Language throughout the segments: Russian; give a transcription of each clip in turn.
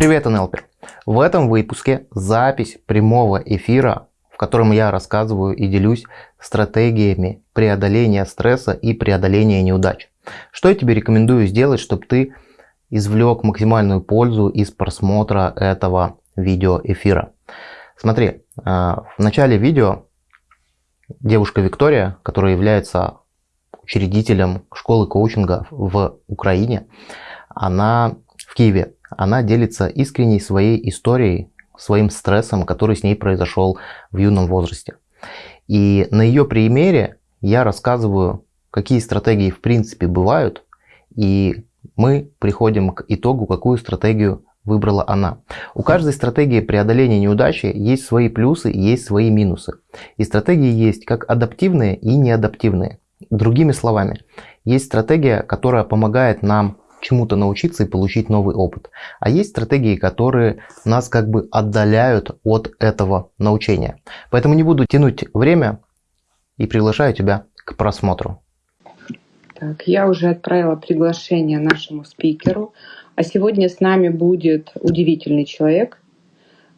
Привет, НЛПер! В этом выпуске запись прямого эфира, в котором я рассказываю и делюсь стратегиями преодоления стресса и преодоления неудач. Что я тебе рекомендую сделать, чтобы ты извлек максимальную пользу из просмотра этого видеоэфира. Смотри, э, в начале видео девушка Виктория, которая является учредителем школы коучинга в Украине, она в Киеве, она делится искренней своей историей, своим стрессом, который с ней произошел в юном возрасте. И на ее примере я рассказываю, какие стратегии в принципе бывают, и мы приходим к итогу, какую стратегию выбрала она. У каждой стратегии преодоления неудачи есть свои плюсы и есть свои минусы. И стратегии есть как адаптивные и неадаптивные. Другими словами, есть стратегия, которая помогает нам чему-то научиться и получить новый опыт. А есть стратегии, которые нас как бы отдаляют от этого научения. Поэтому не буду тянуть время и приглашаю тебя к просмотру. Так, я уже отправила приглашение нашему спикеру. А сегодня с нами будет удивительный человек,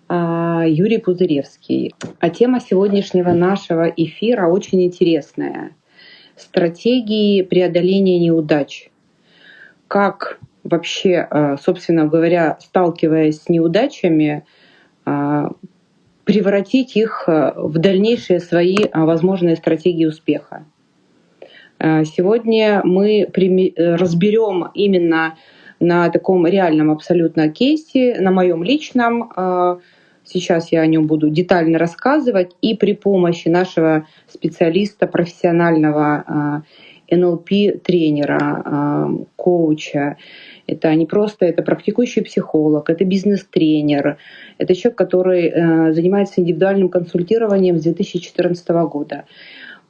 а, Юрий Пузыревский. А тема сегодняшнего нашего эфира очень интересная. Стратегии преодоления неудач. Как вообще, а, собственно говоря, сталкиваясь с неудачами, а, превратить их в дальнейшие свои возможные стратегии успеха. Сегодня мы разберем именно на таком реальном абсолютно кейсе, на моем личном. А, сейчас я о нем буду детально рассказывать. И при помощи нашего специалиста, профессионального НЛП-тренера, а, коуча, это не просто, это практикующий психолог, это бизнес-тренер, это человек, который э, занимается индивидуальным консультированием с 2014 года.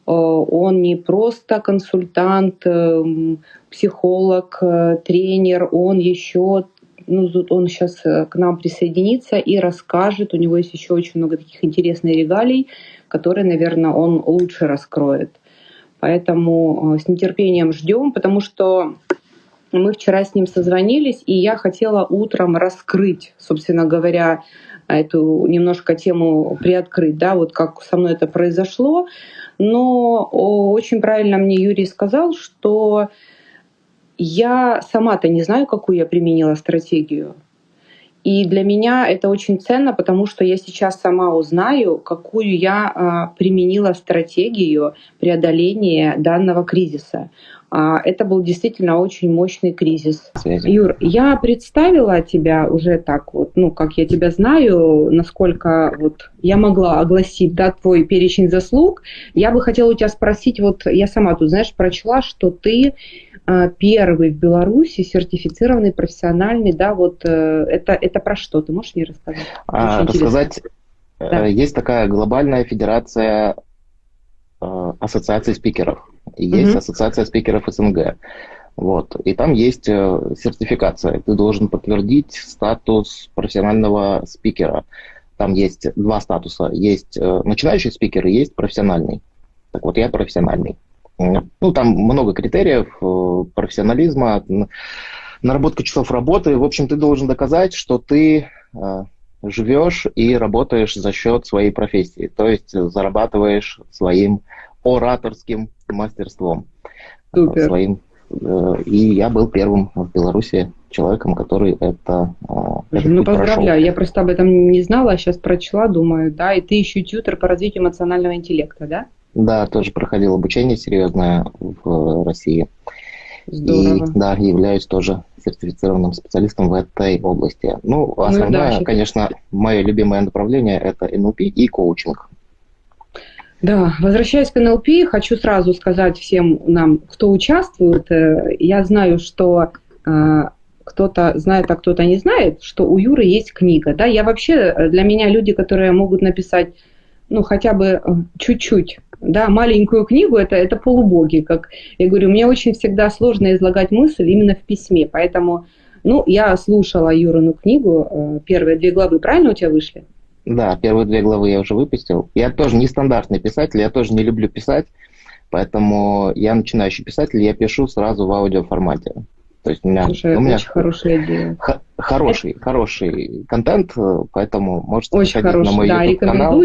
Э, он не просто консультант, эм, психолог, э, тренер, он еще ну, он сейчас э, к нам присоединится и расскажет. У него есть еще очень много таких интересных регалий, которые, наверное, он лучше раскроет. Поэтому с нетерпением ждем, потому что мы вчера с ним созвонились, и я хотела утром раскрыть, собственно говоря, эту немножко тему приоткрыть, да, вот как со мной это произошло. Но очень правильно мне Юрий сказал, что я сама-то не знаю, какую я применила стратегию. И для меня это очень ценно, потому что я сейчас сама узнаю, какую я а, применила стратегию преодоления данного кризиса. А, это был действительно очень мощный кризис. Связи. Юр, я представила тебя уже так вот, ну, как я тебя знаю, насколько вот я могла огласить, да, твой перечень заслуг. Я бы хотела у тебя спросить, вот я сама тут, знаешь, прочла, что ты первый в Беларуси сертифицированный профессиональный, да, вот э, это, это про что? Ты можешь мне рассказать? А, рассказать, э, да. есть такая глобальная федерация э, ассоциаций спикеров есть mm ассоциация спикеров СНГ. Вот. И там есть сертификация. Ты должен подтвердить статус профессионального спикера. Там есть два статуса. Есть начинающий спикер и есть профессиональный. Так вот, я профессиональный. Ну, там много критериев э, профессионализма, наработка часов работы. В общем, ты должен доказать, что ты живешь и работаешь за счет своей профессии, то есть зарабатываешь своим ораторским мастерством Супер. своим. Э, и я был первым в Беларуси человеком, который это э, этот Ну, поздравляю, прошел. я просто об этом не знала, а сейчас прочла, думаю, да, и ты еще тьютер по развитию эмоционального интеллекта, да? Да, тоже проходил обучение серьезное в России. Здорово. И да, являюсь тоже сертифицированным специалистом в этой области. Ну, ну основное, ну, да, конечно, мое любимое направление это НЛП и коучинг. Да, возвращаясь к НЛП, хочу сразу сказать всем нам, кто участвует. Э, я знаю, что э, кто-то знает, а кто-то не знает, что у Юры есть книга. Да, я вообще э, для меня люди, которые могут написать, ну хотя бы чуть-чуть, да, маленькую книгу, это это полубоги, как я говорю, мне очень всегда сложно излагать мысль именно в письме, поэтому, ну, я слушала Юрину книгу, первые две главы, правильно у тебя вышли? Да, первые две главы я уже выпустил. Я тоже нестандартный писатель, я тоже не люблю писать, поэтому я начинающий писатель, я пишу сразу в аудиоформате. То есть у меня, Слушай, у меня очень хорошая идея. Хороший, хороший контент, поэтому можете очень хороший, на мой да, YouTube канал.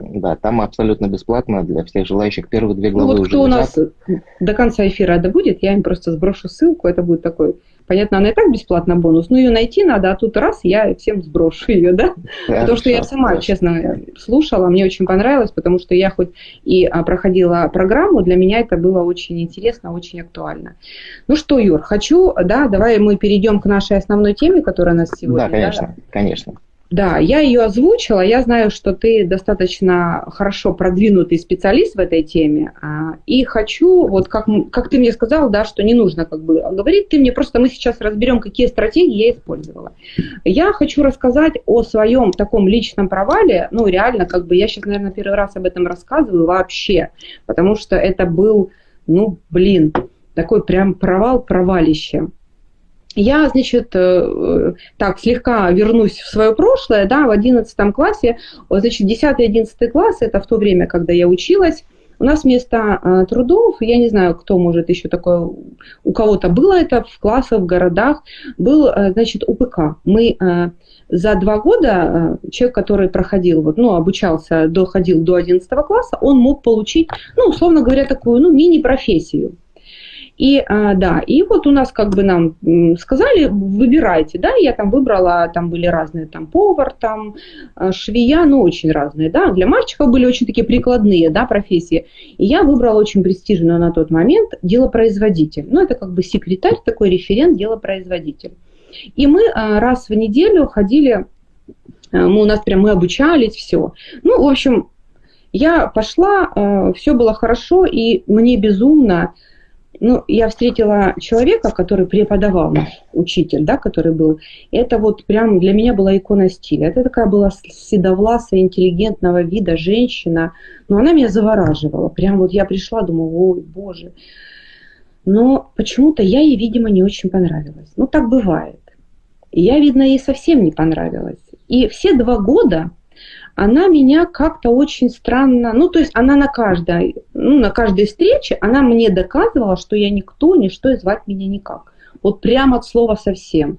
Да, там абсолютно бесплатно для всех желающих первые две главы ну, вот уже кто лежат. у нас до конца эфира это будет, я им просто сброшу ссылку, это будет такой Понятно, она и так бесплатно бонус, но ее найти надо, а тут раз я всем сброшу ее, да? Хорошо, потому что я сама, хорошо. честно, слушала, мне очень понравилось, потому что я хоть и а, проходила программу, для меня это было очень интересно, очень актуально. Ну что, Юр, хочу, да, давай мы перейдем к нашей основной теме, которая у нас сегодня. Да, конечно, да? конечно. Да, я ее озвучила. Я знаю, что ты достаточно хорошо продвинутый специалист в этой теме. А, и хочу, вот как, как ты мне сказал, да, что не нужно как бы говорить, ты мне просто мы сейчас разберем, какие стратегии я использовала. Я хочу рассказать о своем таком личном провале. Ну, реально, как бы я сейчас, наверное, первый раз об этом рассказываю вообще, потому что это был, ну, блин, такой прям провал, провалище. Я, значит, э, так, слегка вернусь в свое прошлое, да, в 11 классе, значит, 10-11 класс, это в то время, когда я училась, у нас вместо э, трудов, я не знаю, кто может еще такое, у кого-то было это в классах, в городах, был, э, значит, УПК. Мы за два года человек, который проходил, вот, ну, обучался, доходил до 11 класса, он мог получить, ну, условно говоря, такую, ну, мини-профессию. И а, да, и вот у нас как бы нам сказали, выбирайте, да, я там выбрала, там были разные, там повар, там а, швея, ну очень разные, да, для мальчиков были очень такие прикладные, да, профессии. И я выбрала очень престижную на тот момент делопроизводитель. Ну это как бы секретарь, такой референт, делопроизводитель. И мы а, раз в неделю ходили, мы у нас прям мы обучались, все. Ну, в общем, я пошла, все было хорошо, и мне безумно ну, я встретила человека, который преподавал, учитель, да, который был. Это вот прям для меня была икона стиля. Это такая была седовласая, интеллигентного вида женщина. Но она меня завораживала. Прям вот я пришла, думаю, ой, боже. Но почему-то я ей, видимо, не очень понравилась. Ну, так бывает. Я, видно, ей совсем не понравилась. И все два года она меня как-то очень странно, ну, то есть она на каждой, ну, на каждой встрече, она мне доказывала, что я никто, ничто и звать меня никак. Вот прямо от слова совсем.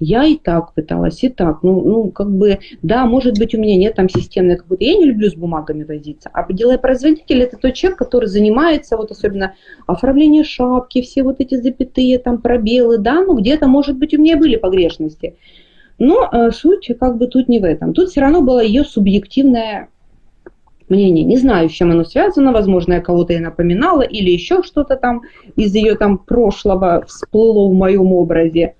Я и так пыталась, и так. Ну, ну, как бы, да, может быть, у меня нет там системной какой-то... Я не люблю с бумагами возиться. А производитель это тот человек, который занимается, вот особенно оформление шапки, все вот эти запятые, там, пробелы, да, ну, где-то, может быть, у меня были погрешности. Но э, суть как бы тут не в этом. Тут все равно было ее субъективное мнение. Не знаю, с чем оно связано. Возможно, я кого-то и напоминала, или еще что-то там из ее там прошлого всплыло в моем образе.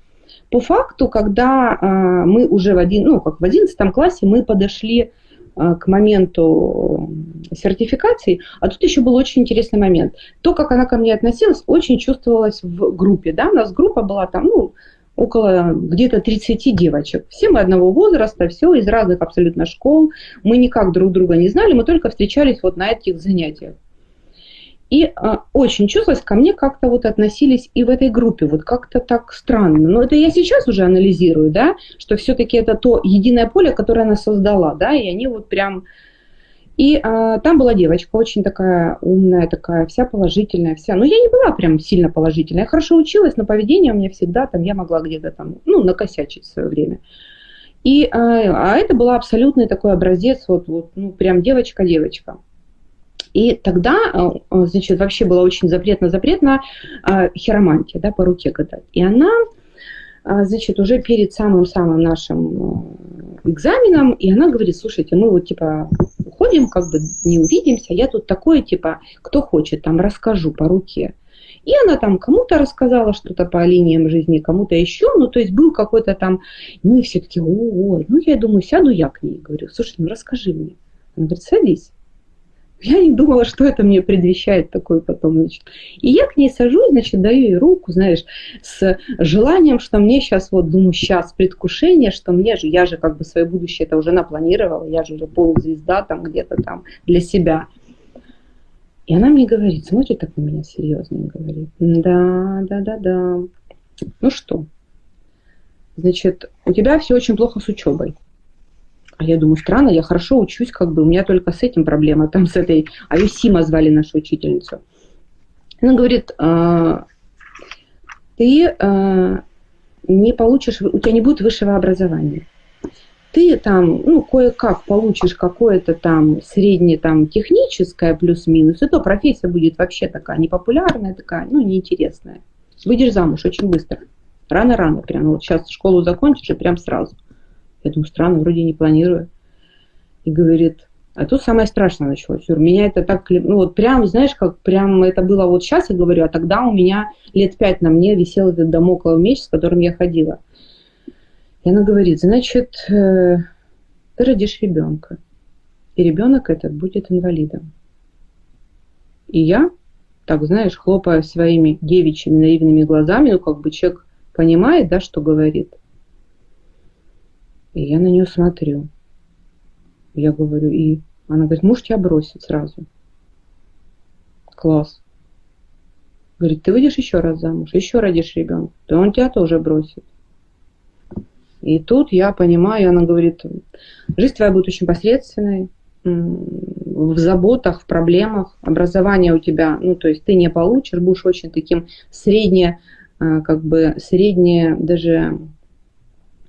По факту, когда э, мы уже в, один, ну, как в 11 классе мы подошли э, к моменту сертификации, а тут еще был очень интересный момент. То, как она ко мне относилась, очень чувствовалось в группе. Да? У нас группа была там, ну, около где-то 30 девочек. Все мы одного возраста, все из разных абсолютно школ. Мы никак друг друга не знали, мы только встречались вот на этих занятиях. И а, очень чувствовалось, ко мне как-то вот относились и в этой группе, вот как-то так странно. Но это я сейчас уже анализирую, да, что все-таки это то единое поле, которое она создала, да, и они вот прям и а, там была девочка, очень такая умная, такая вся положительная, вся. Но я не была прям сильно положительная. Я хорошо училась, но поведение у меня всегда там, я могла где-то там, ну, накосячить в свое время. И, а, а это была абсолютный такой образец, вот, вот ну, прям девочка-девочка. И тогда, а, а, значит, вообще было очень запретно-запретно а, хиромантия, да, по руке гадать. И она, значит, уже перед самым-самым нашим экзаменом, и она говорит, слушайте, мы вот типа уходим, как бы не увидимся, я тут такое, типа, кто хочет, там расскажу по руке. И она там кому-то рассказала что-то по линиям жизни, кому-то еще, ну, то есть был какой-то там, ну, и все таки о, ну, я думаю, сяду я к ней, говорю, слушай, ну, расскажи мне. Она говорит, садись. Я не думала, что это мне предвещает такой потом. Значит. И я к ней сажусь, значит, даю ей руку, знаешь, с желанием, что мне сейчас, вот думаю, сейчас предвкушение, что мне же, я же как бы свое будущее это уже напланировала, я же уже полузвезда там где-то там для себя. И она мне говорит, смотрит так на меня серьезно говорит, да, да, да, да. Ну что, значит, у тебя все очень плохо с учебой. А я думаю, странно, я хорошо учусь, как бы у меня только с этим проблема, там с этой, а ее звали нашу учительницу. Она говорит, а, ты э, не получишь, у тебя не будет высшего образования. Ты там, ну, кое-как получишь какое-то там среднее там техническое плюс-минус, и то профессия будет вообще такая непопулярная, такая, ну, неинтересная. Выйдешь замуж очень быстро. Рано-рано прям. Вот сейчас школу закончишь и прям сразу. Думаю, странно, вроде не планирую. И говорит, а тут самое страшное началось. Юр, меня это так, ну вот прям, знаешь, как прям это было вот сейчас, я говорю, а тогда у меня лет пять на мне висел этот домоклов меч, с которым я ходила. И она говорит, значит, э, ты родишь ребенка, и ребенок этот будет инвалидом. И я, так знаешь, хлопая своими девичьими наивными глазами, ну как бы человек понимает, да, что говорит. И я на нее смотрю. Я говорю, и она говорит, муж тебя бросит сразу. Класс. Говорит, ты выйдешь еще раз замуж, еще родишь ребенка, то он тебя тоже бросит. И тут я понимаю, она говорит, жизнь твоя будет очень посредственной, в заботах, в проблемах, образование у тебя, ну, то есть ты не получишь, будешь очень таким средне, а, как бы средне даже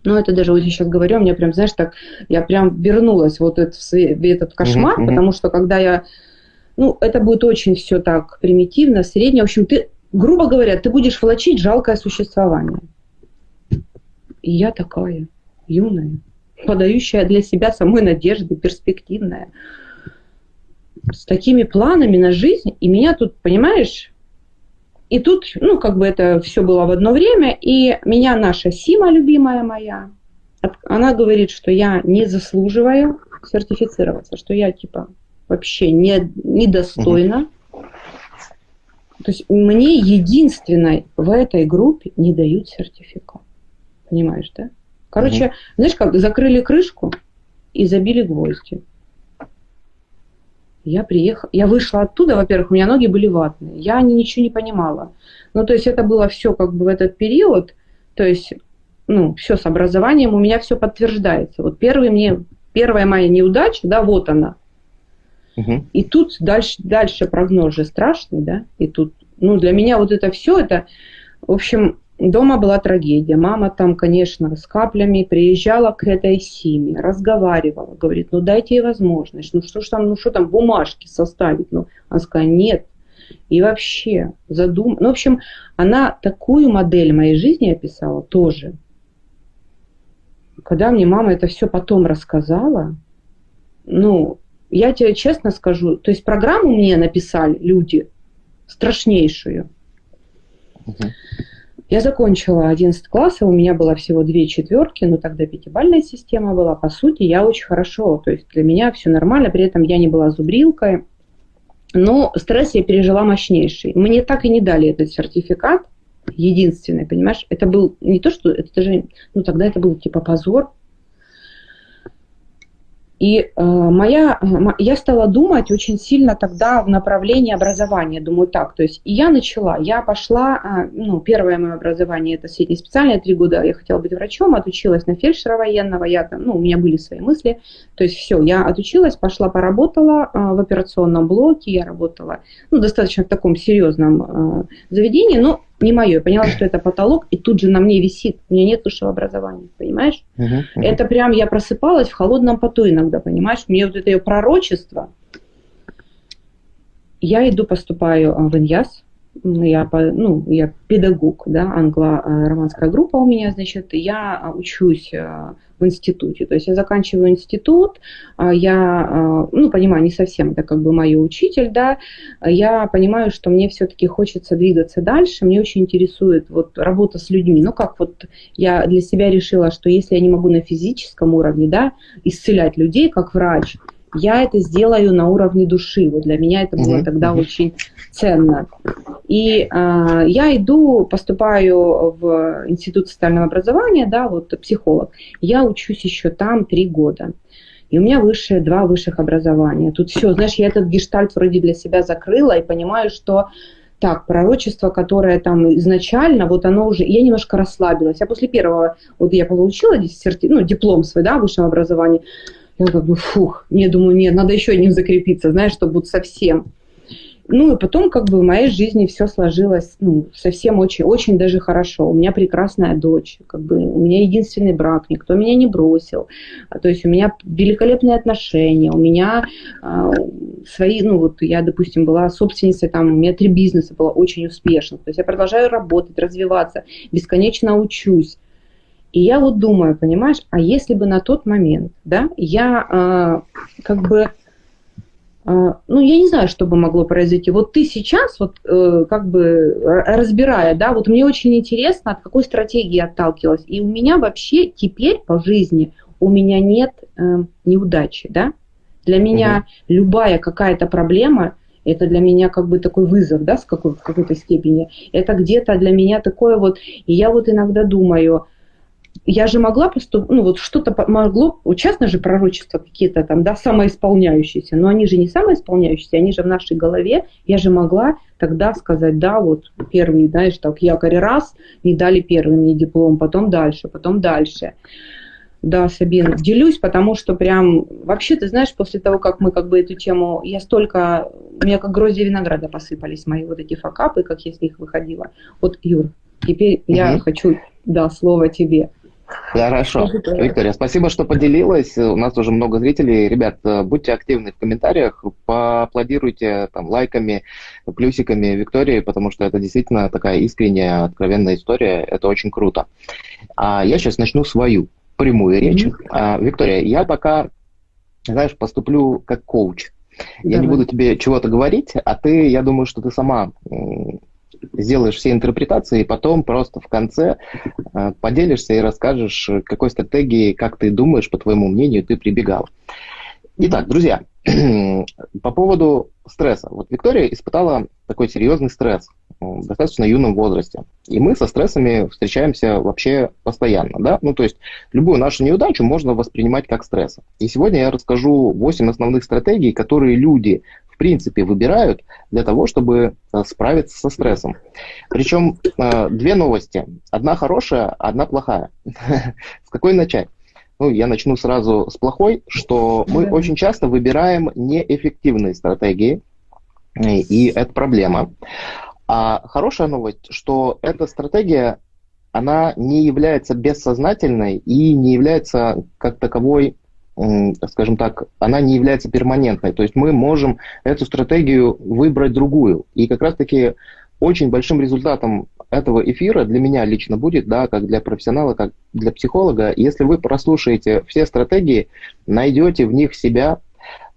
ну, это даже вот я сейчас говорю, мне прям, знаешь, так, я прям вернулась вот это, в этот кошмар, mm-hmm. потому что когда я, ну, это будет очень все так примитивно, среднее. В общем, ты, грубо говоря, ты будешь влачить жалкое существование. И я такая юная, подающая для себя самой надежды, перспективная, с такими планами на жизнь. И меня тут, понимаешь, и тут, ну, как бы это все было в одно время, и меня наша Сима, любимая моя, она говорит, что я не заслуживаю сертифицироваться, что я, типа, вообще не, недостойна. То есть мне единственной в этой группе не дают сертификат. Понимаешь, да? Короче, угу. знаешь как, закрыли крышку и забили гвозди. Я приехала, я вышла оттуда, во-первых, у меня ноги были ватные, я ничего не понимала. Ну, то есть это было все как бы в этот период, то есть, ну, все с образованием, у меня все подтверждается. Вот первый мне, первая моя неудача, да, вот она. Угу. И тут дальше, дальше прогноз же страшный, да, и тут, ну, для меня вот это все, это, в общем, Дома была трагедия. Мама там, конечно, с каплями приезжала к этой семье, разговаривала, говорит, ну дайте ей возможность, ну что ж там, ну что там бумажки составить, ну, она сказала, нет. И вообще задум... Ну, в общем, она такую модель моей жизни описала тоже. Когда мне мама это все потом рассказала, ну, я тебе честно скажу, то есть программу мне написали люди страшнейшую. Uh-huh. Я закончила 11 класс, у меня было всего две четверки, но тогда пятибальная система была. По сути, я очень хорошо, то есть для меня все нормально, при этом я не была зубрилкой, но стресс я пережила мощнейший. Мне так и не дали этот сертификат, единственный, понимаешь? Это был не то, что это даже, ну тогда это был типа позор, и э, моя, я стала думать очень сильно тогда в направлении образования. Думаю, так, то есть я начала, я пошла, э, ну, первое мое образование, это среднеспециальное, три года я хотела быть врачом, отучилась на фельдшера военного, я там, ну, у меня были свои мысли, то есть все, я отучилась, пошла, поработала э, в операционном блоке, я работала, ну, достаточно в таком серьезном э, заведении, но не мое. Я поняла, что это потолок, и тут же на мне висит. У меня нет высшего образования, понимаешь? Uh-huh, uh-huh. Это прям я просыпалась в холодном поту иногда, понимаешь? Мне вот это ее пророчество. Я иду, поступаю а, в Иньяс, я, ну, я педагог, да, англо-романская группа у меня, значит, я учусь э, в институте. То есть я заканчиваю институт, а я, э, ну, понимаю, не совсем это как бы мой учитель, да, я понимаю, что мне все-таки хочется двигаться дальше, мне очень интересует вот работа с людьми. Ну, как вот я для себя решила, что если я не могу на физическом уровне, да, исцелять людей как врач, я это сделаю на уровне души. Вот для меня это было mm-hmm. тогда очень ценно. И э, я иду, поступаю в Институт социального образования, да, вот психолог. Я учусь еще там три года. И у меня высшее, два высших образования. Тут все, знаешь, я этот гештальт вроде для себя закрыла и понимаю, что так, пророчество, которое там изначально, вот оно уже, я немножко расслабилась. Я после первого, вот я получила диссерти, ну, диплом свой, да, высшего образования, я как бы, фух, не думаю, нет, надо еще одним закрепиться, знаешь, чтобы вот совсем. ну и потом как бы в моей жизни все сложилось ну, совсем очень, очень даже хорошо. У меня прекрасная дочь, как бы у меня единственный брак, никто меня не бросил. А, то есть у меня великолепные отношения, у меня э, свои, ну вот я, допустим, была собственницей, там у меня три бизнеса было очень успешно. То есть я продолжаю работать, развиваться, бесконечно учусь. И я вот думаю, понимаешь, а если бы на тот момент, да, я э, как бы а, ну, я не знаю, что бы могло произойти. Вот ты сейчас, вот э, как бы разбирая, да, вот мне очень интересно, от какой стратегии отталкивалась. И у меня вообще теперь по жизни у меня нет э, неудачи, да. Для меня угу. любая какая-то проблема, это для меня как бы такой вызов, да, с какой, в какой-то степени. Это где-то для меня такое вот, и я вот иногда думаю, я же могла поступить, ну вот что-то могло, частно же пророчества какие-то там, да, самоисполняющиеся, но они же не самоисполняющиеся, они же в нашей голове, я же могла тогда сказать, да, вот первый, знаешь, так, якорь раз, не дали первый мне диплом, потом дальше, потом дальше. Да, Сабин, делюсь, потому что прям, вообще, ты знаешь, после того, как мы как бы эту тему, я столько, у меня как гроздья винограда посыпались мои вот эти факапы, как я с них выходила. Вот, Юр, теперь угу. я хочу, да, слово тебе. Хорошо. Виктория, спасибо, что поделилась. У нас уже много зрителей. Ребят, э, будьте активны в комментариях, поаплодируйте там, лайками, плюсиками Виктории, потому что это действительно такая искренняя, откровенная история. Это очень круто. А я сейчас начну свою прямую речь. Mm-hmm. А, Виктория, я пока, знаешь, поступлю как коуч. Я Давай. не буду тебе чего-то говорить, а ты, я думаю, что ты сама сделаешь все интерпретации, и потом просто в конце э, поделишься и расскажешь, какой стратегии, как ты думаешь, по твоему мнению, ты прибегал. Итак, друзья, по поводу стресса. Вот Виктория испытала такой серьезный стресс в достаточно юном возрасте. И мы со стрессами встречаемся вообще постоянно. Да? Ну, то есть любую нашу неудачу можно воспринимать как стресс. И сегодня я расскажу 8 основных стратегий, которые люди в принципе выбирают для того, чтобы э, справиться со стрессом. Причем э, две новости. Одна хорошая, одна плохая. С какой начать? Ну, я начну сразу с плохой, что мы очень часто выбираем неэффективные стратегии, и это проблема. А хорошая новость, что эта стратегия, она не является бессознательной и не является как таковой скажем так, она не является перманентной. То есть мы можем эту стратегию выбрать другую. И как раз-таки очень большим результатом этого эфира для меня лично будет, да, как для профессионала, как для психолога, если вы прослушаете все стратегии, найдете в них себя,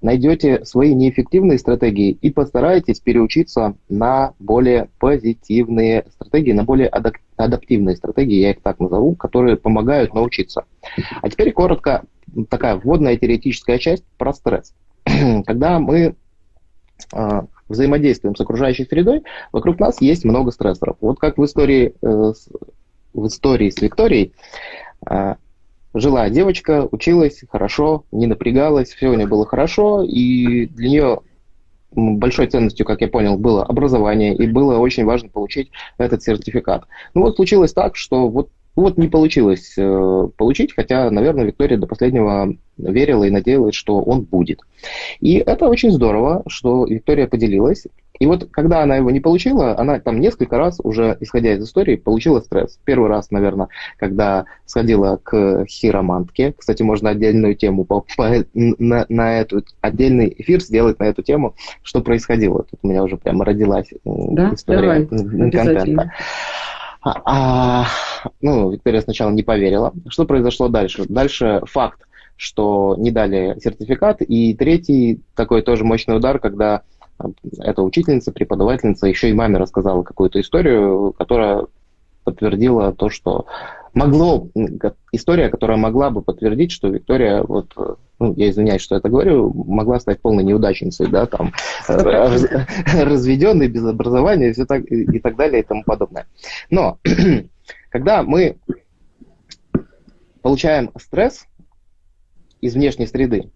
найдете свои неэффективные стратегии и постараетесь переучиться на более позитивные стратегии, на более адаптивные стратегии, я их так назову, которые помогают научиться. А теперь коротко такая вводная теоретическая часть про стресс. Когда мы э, взаимодействуем с окружающей средой, вокруг нас есть много стрессоров. Вот как в истории, э, в истории с Викторией, э, жила девочка, училась хорошо, не напрягалась, все у нее было хорошо, и для нее большой ценностью, как я понял, было образование, и было очень важно получить этот сертификат. Ну вот случилось так, что вот вот не получилось э, получить, хотя, наверное, Виктория до последнего верила и надеялась, что он будет. И это очень здорово, что Виктория поделилась. И вот когда она его не получила, она там несколько раз уже, исходя из истории, получила стресс. Первый раз, наверное, когда сходила к хиромантке. Кстати, можно отдельную тему по, по, на, на эту отдельный эфир сделать на эту тему, что происходило. Тут у меня уже прямо родилась да? история Давай, контента. А, а, ну, Виктория сначала не поверила. Что произошло дальше? Дальше факт, что не дали сертификат. И третий такой тоже мощный удар, когда эта учительница, преподавательница еще и маме рассказала какую-то историю, которая подтвердила то, что могло, история, которая могла бы подтвердить, что Виктория, вот, ну, я извиняюсь, что это говорю, могла стать полной неудачницей, да, там, разведенной, без образования все так, и так далее и тому подобное. Но, когда мы получаем стресс из внешней среды,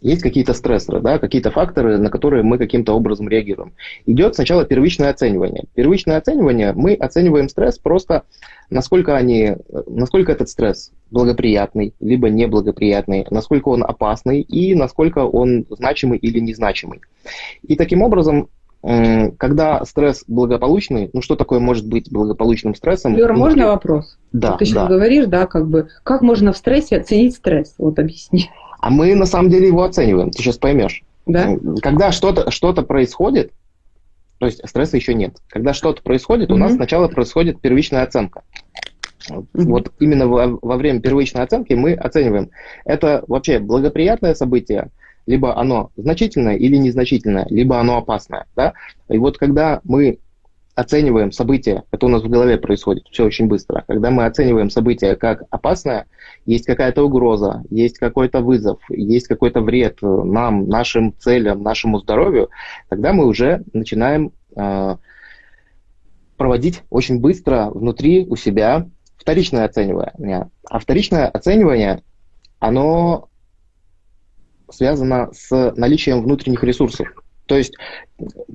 есть какие-то стрессоры, да, какие-то факторы, на которые мы каким-то образом реагируем. Идет сначала первичное оценивание. Первичное оценивание, мы оцениваем стресс просто, насколько, они, насколько этот стресс благоприятный, либо неблагоприятный, насколько он опасный и насколько он значимый или незначимый. И таким образом когда стресс благополучный, ну что такое может быть благополучным стрессом? Юра, можно вопрос? Да. Ты сейчас да. говоришь, да, как бы, как можно в стрессе оценить стресс? Вот объясни. А мы на самом деле его оцениваем, ты сейчас поймешь. Да? Когда что-то что происходит, то есть стресса еще нет. Когда что-то происходит, mm-hmm. у нас сначала происходит первичная оценка. Mm-hmm. Вот именно во, во время первичной оценки мы оцениваем, это вообще благоприятное событие, либо оно значительное или незначительное, либо оно опасное. Да? И вот когда мы оцениваем события, это у нас в голове происходит все очень быстро, когда мы оцениваем события как опасное, есть какая-то угроза, есть какой-то вызов, есть какой-то вред нам, нашим целям, нашему здоровью, тогда мы уже начинаем э, проводить очень быстро внутри у себя вторичное оценивание. А вторичное оценивание, оно связано с наличием внутренних ресурсов. То есть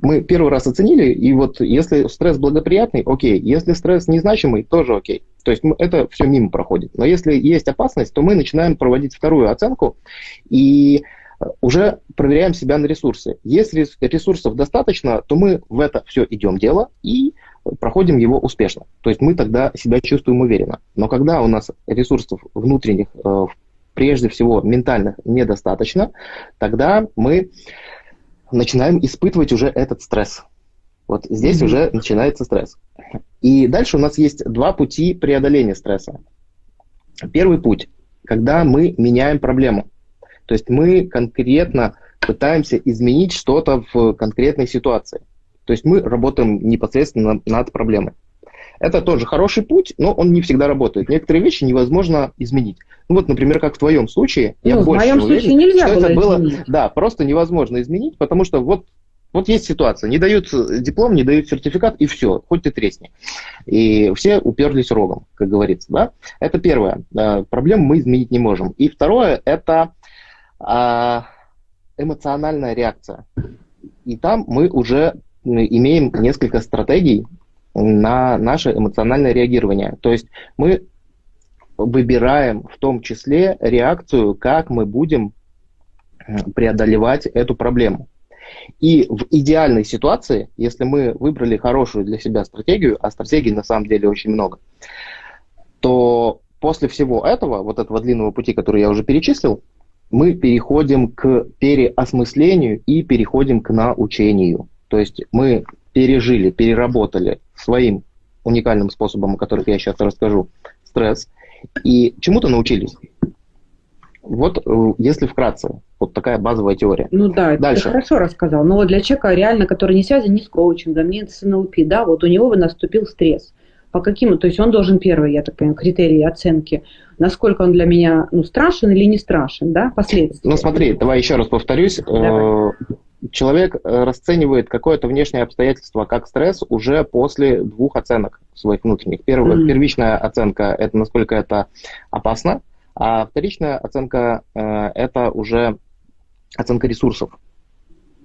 мы первый раз оценили, и вот если стресс благоприятный, окей. Если стресс незначимый, тоже окей. То есть это все мимо проходит. Но если есть опасность, то мы начинаем проводить вторую оценку и уже проверяем себя на ресурсы. Если ресурсов достаточно, то мы в это все идем дело и проходим его успешно. То есть мы тогда себя чувствуем уверенно. Но когда у нас ресурсов внутренних, э, прежде всего ментальных, недостаточно, тогда мы начинаем испытывать уже этот стресс. Вот здесь mm-hmm. уже начинается стресс. И дальше у нас есть два пути преодоления стресса. Первый путь, когда мы меняем проблему. То есть мы конкретно пытаемся изменить что-то в конкретной ситуации. То есть мы работаем непосредственно над проблемой. Это тоже хороший путь, но он не всегда работает. Некоторые вещи невозможно изменить. Ну вот, например, как в твоем случае, ну, я в больше моем уверен, случае нельзя что было это было, изменить. да, просто невозможно изменить, потому что вот вот есть ситуация, не дают диплом, не дают сертификат, и все, хоть ты тресни. И все уперлись рогом, как говорится. Да? Это первое. Проблему мы изменить не можем. И второе, это а, эмоциональная реакция. И там мы уже имеем несколько стратегий на наше эмоциональное реагирование. То есть мы выбираем в том числе реакцию, как мы будем преодолевать эту проблему. И в идеальной ситуации, если мы выбрали хорошую для себя стратегию, а стратегий на самом деле очень много, то после всего этого, вот этого длинного пути, который я уже перечислил, мы переходим к переосмыслению и переходим к научению. То есть мы пережили, переработали своим уникальным способом, о которых я сейчас расскажу, стресс, и чему-то научились. Вот э, если вкратце, вот такая базовая теория. Ну да, Дальше. ты хорошо рассказал. Но вот для человека реально, который не связан ни с коучингом, ни с НЛП, да, вот у него бы наступил стресс. По каким, то есть он должен первый, я так понимаю, критерии оценки, насколько он для меня ну, страшен или не страшен, да, последствия. Ну смотри, давай еще раз повторюсь. Давай. Э, человек э, расценивает какое-то внешнее обстоятельство как стресс уже после двух оценок своих внутренних. Первая, mm. Первичная оценка – это насколько это опасно, а вторичная оценка э, это уже оценка ресурсов.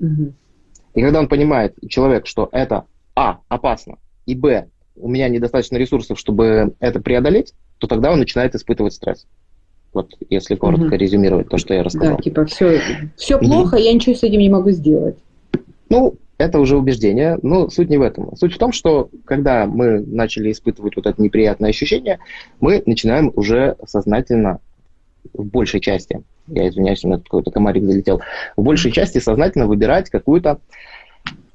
Угу. И когда он понимает, человек, что это А, опасно, и Б, у меня недостаточно ресурсов, чтобы это преодолеть, то тогда он начинает испытывать стресс. Вот если коротко угу. резюмировать то, что я рассказал. Да, типа все, все плохо, я ничего с этим не могу сделать. Ну, это уже убеждение, но суть не в этом. Суть в том, что когда мы начали испытывать вот это неприятное ощущение, мы начинаем уже сознательно, в большей части, я извиняюсь, у меня какой-то комарик залетел, в большей части сознательно выбирать какую-то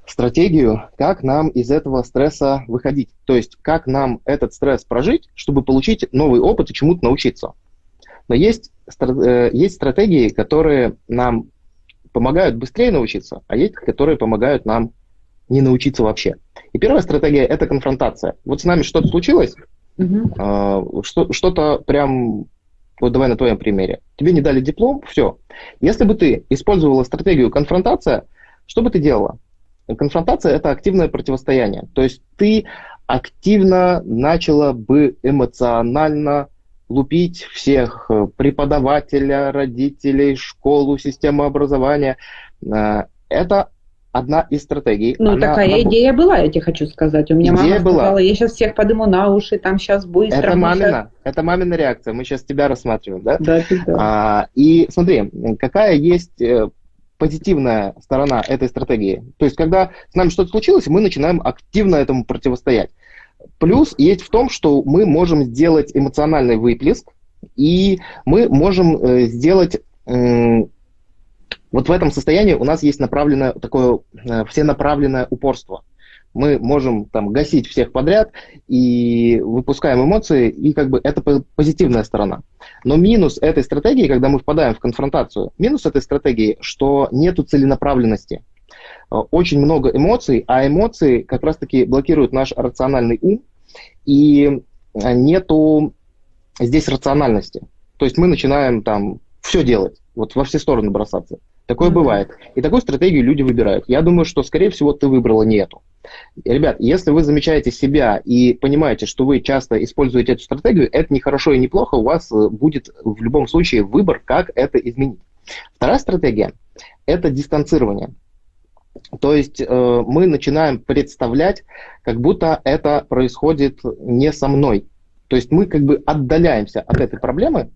стратегию, как нам из этого стресса выходить. То есть, как нам этот стресс прожить, чтобы получить новый опыт и чему-то научиться. Но есть, э, есть стратегии, которые нам помогают быстрее научиться, а есть, которые помогают нам не научиться вообще. И первая стратегия – это конфронтация. Вот с нами что-то случилось, угу. что, что-то прям, вот давай на твоем примере. Тебе не дали диплом, все. Если бы ты использовала стратегию конфронтация, что бы ты делала? Конфронтация – это активное противостояние. То есть ты активно начала бы эмоционально лупить всех, э, преподавателя, родителей, школу, систему образования. Э, это одна из стратегий. Ну, Она такая работ... идея была, я тебе хочу сказать. У меня идея мама была. сказала, я сейчас всех подыму на уши, там сейчас быстро. Это мамина, сейчас... это мамина реакция. Мы сейчас тебя рассматриваем, да? Да, да. А, и смотри, какая есть э, позитивная сторона этой стратегии. То есть, когда с нами что-то случилось, мы начинаем активно этому противостоять. Плюс есть в том, что мы можем сделать эмоциональный выплеск, и мы можем э, сделать вот в этом состоянии у нас есть направленное такое э, всенаправленное упорство. Мы можем там гасить всех подряд и выпускаем эмоции, и как бы это позитивная сторона. Но минус этой стратегии, когда мы впадаем в конфронтацию, минус этой стратегии, что нету целенаправленности. Э, очень много эмоций, а эмоции как раз-таки блокируют наш рациональный ум, и нету здесь рациональности. То есть мы начинаем там все делать, вот во все стороны бросаться. Такое mm-hmm. бывает. И такую стратегию люди выбирают. Я думаю, что, скорее всего, ты выбрала не эту. Ребят, если вы замечаете себя и понимаете, что вы часто используете эту стратегию, это не хорошо и не плохо, у вас э, будет в любом случае выбор, как это изменить. Вторая стратегия – это дистанцирование. То есть э, мы начинаем представлять, как будто это происходит не со мной. То есть мы как бы отдаляемся от этой проблемы,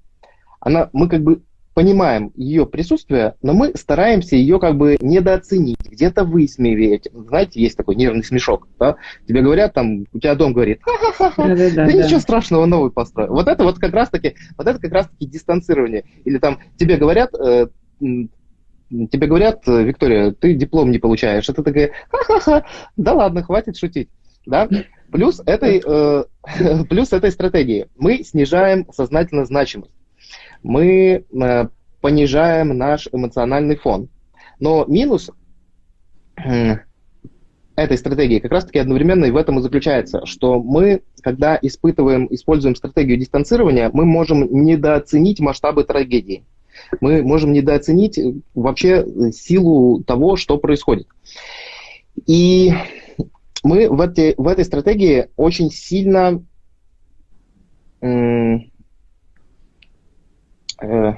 она, мы как бы понимаем ее присутствие, но мы стараемся ее как бы недооценить, где-то высмеивать. Знаете, есть такой нервный смешок. Да? Тебе говорят, там, у тебя дом говорит, ха-ха-ха, да, да, да, да ничего страшного, новый построю. Вот это вот как раз-таки, вот это как раз-таки дистанцирование. Или там тебе говорят, э, тебе говорят, Виктория, ты диплом не получаешь. Это такая, ха-ха-ха, да ладно, хватит шутить. Да? Плюс этой, э, плюс этой стратегии мы снижаем сознательно значимость мы э, понижаем наш эмоциональный фон. Но минус э, этой стратегии как раз-таки одновременно и в этом и заключается, что мы, когда испытываем, используем стратегию дистанцирования, мы можем недооценить масштабы трагедии. Мы можем недооценить вообще силу того, что происходит. И мы в, этой в этой стратегии очень сильно э,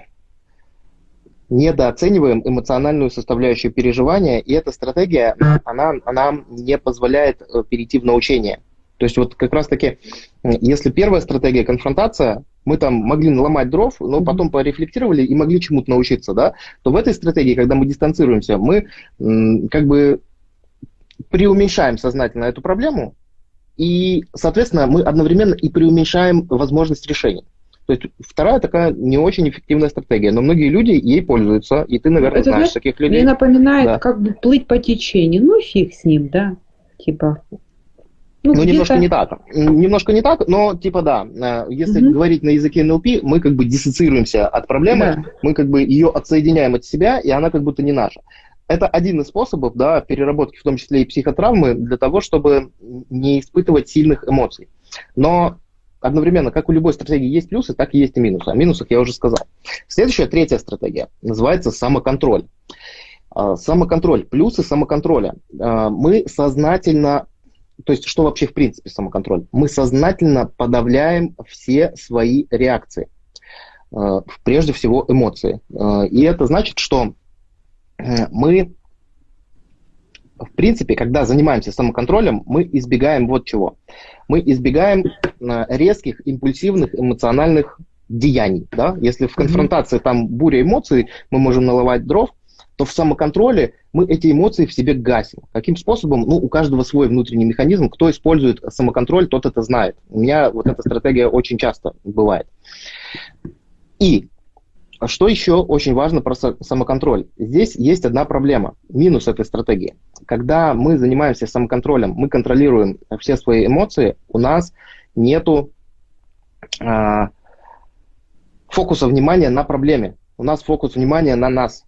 недооцениваем эмоциональную составляющую переживания, и эта стратегия, она, она не позволяет э, перейти в научение. То есть вот как раз-таки, если первая стратегия конфронтация, мы там могли наломать дров, но потом порефлектировали и могли чему-то научиться, да, то в этой стратегии, когда мы дистанцируемся, мы как бы преуменьшаем сознательно эту проблему, и, соответственно, мы одновременно и преуменьшаем возможность решения. То есть вторая такая не очень эффективная стратегия, но многие люди ей пользуются, и ты, наверное, Это, знаешь таких людей. Мне напоминает, да. как бы плыть по течению. Ну, фиг с ним, да, типа. Ну, ну немножко не так. Немножко не так, но типа да. Э, если угу. говорить на языке НЛП, мы как бы диссоциируемся от проблемы, да. мы как бы ее отсоединяем от себя, и она как будто не наша. Это один из способов да, переработки, в том числе и психотравмы, для того, чтобы не испытывать сильных эмоций. Но одновременно, как у любой стратегии есть плюсы, так и есть и минусы. О минусах я уже сказал. Следующая, третья стратегия, называется самоконтроль. А, самоконтроль, плюсы самоконтроля. А, мы сознательно, то есть что вообще в принципе самоконтроль? Мы сознательно подавляем все свои реакции, а, прежде всего эмоции. И это значит, что мы в принципе, когда занимаемся самоконтролем, мы избегаем вот чего. Мы избегаем э, резких, импульсивных, эмоциональных деяний. Да? Если в конфронтации там буря эмоций, мы можем наловать дров, то в самоконтроле мы эти эмоции в себе гасим. Каким способом? Ну, у каждого свой внутренний механизм. Кто использует самоконтроль, тот это знает. У меня вот эта стратегия очень часто бывает. И что еще очень важно про самоконтроль? Здесь есть одна проблема, минус этой стратегии. Когда мы занимаемся самоконтролем, мы контролируем все свои эмоции, у нас нету а, фокуса внимания на проблеме. У нас фокус внимания на нас.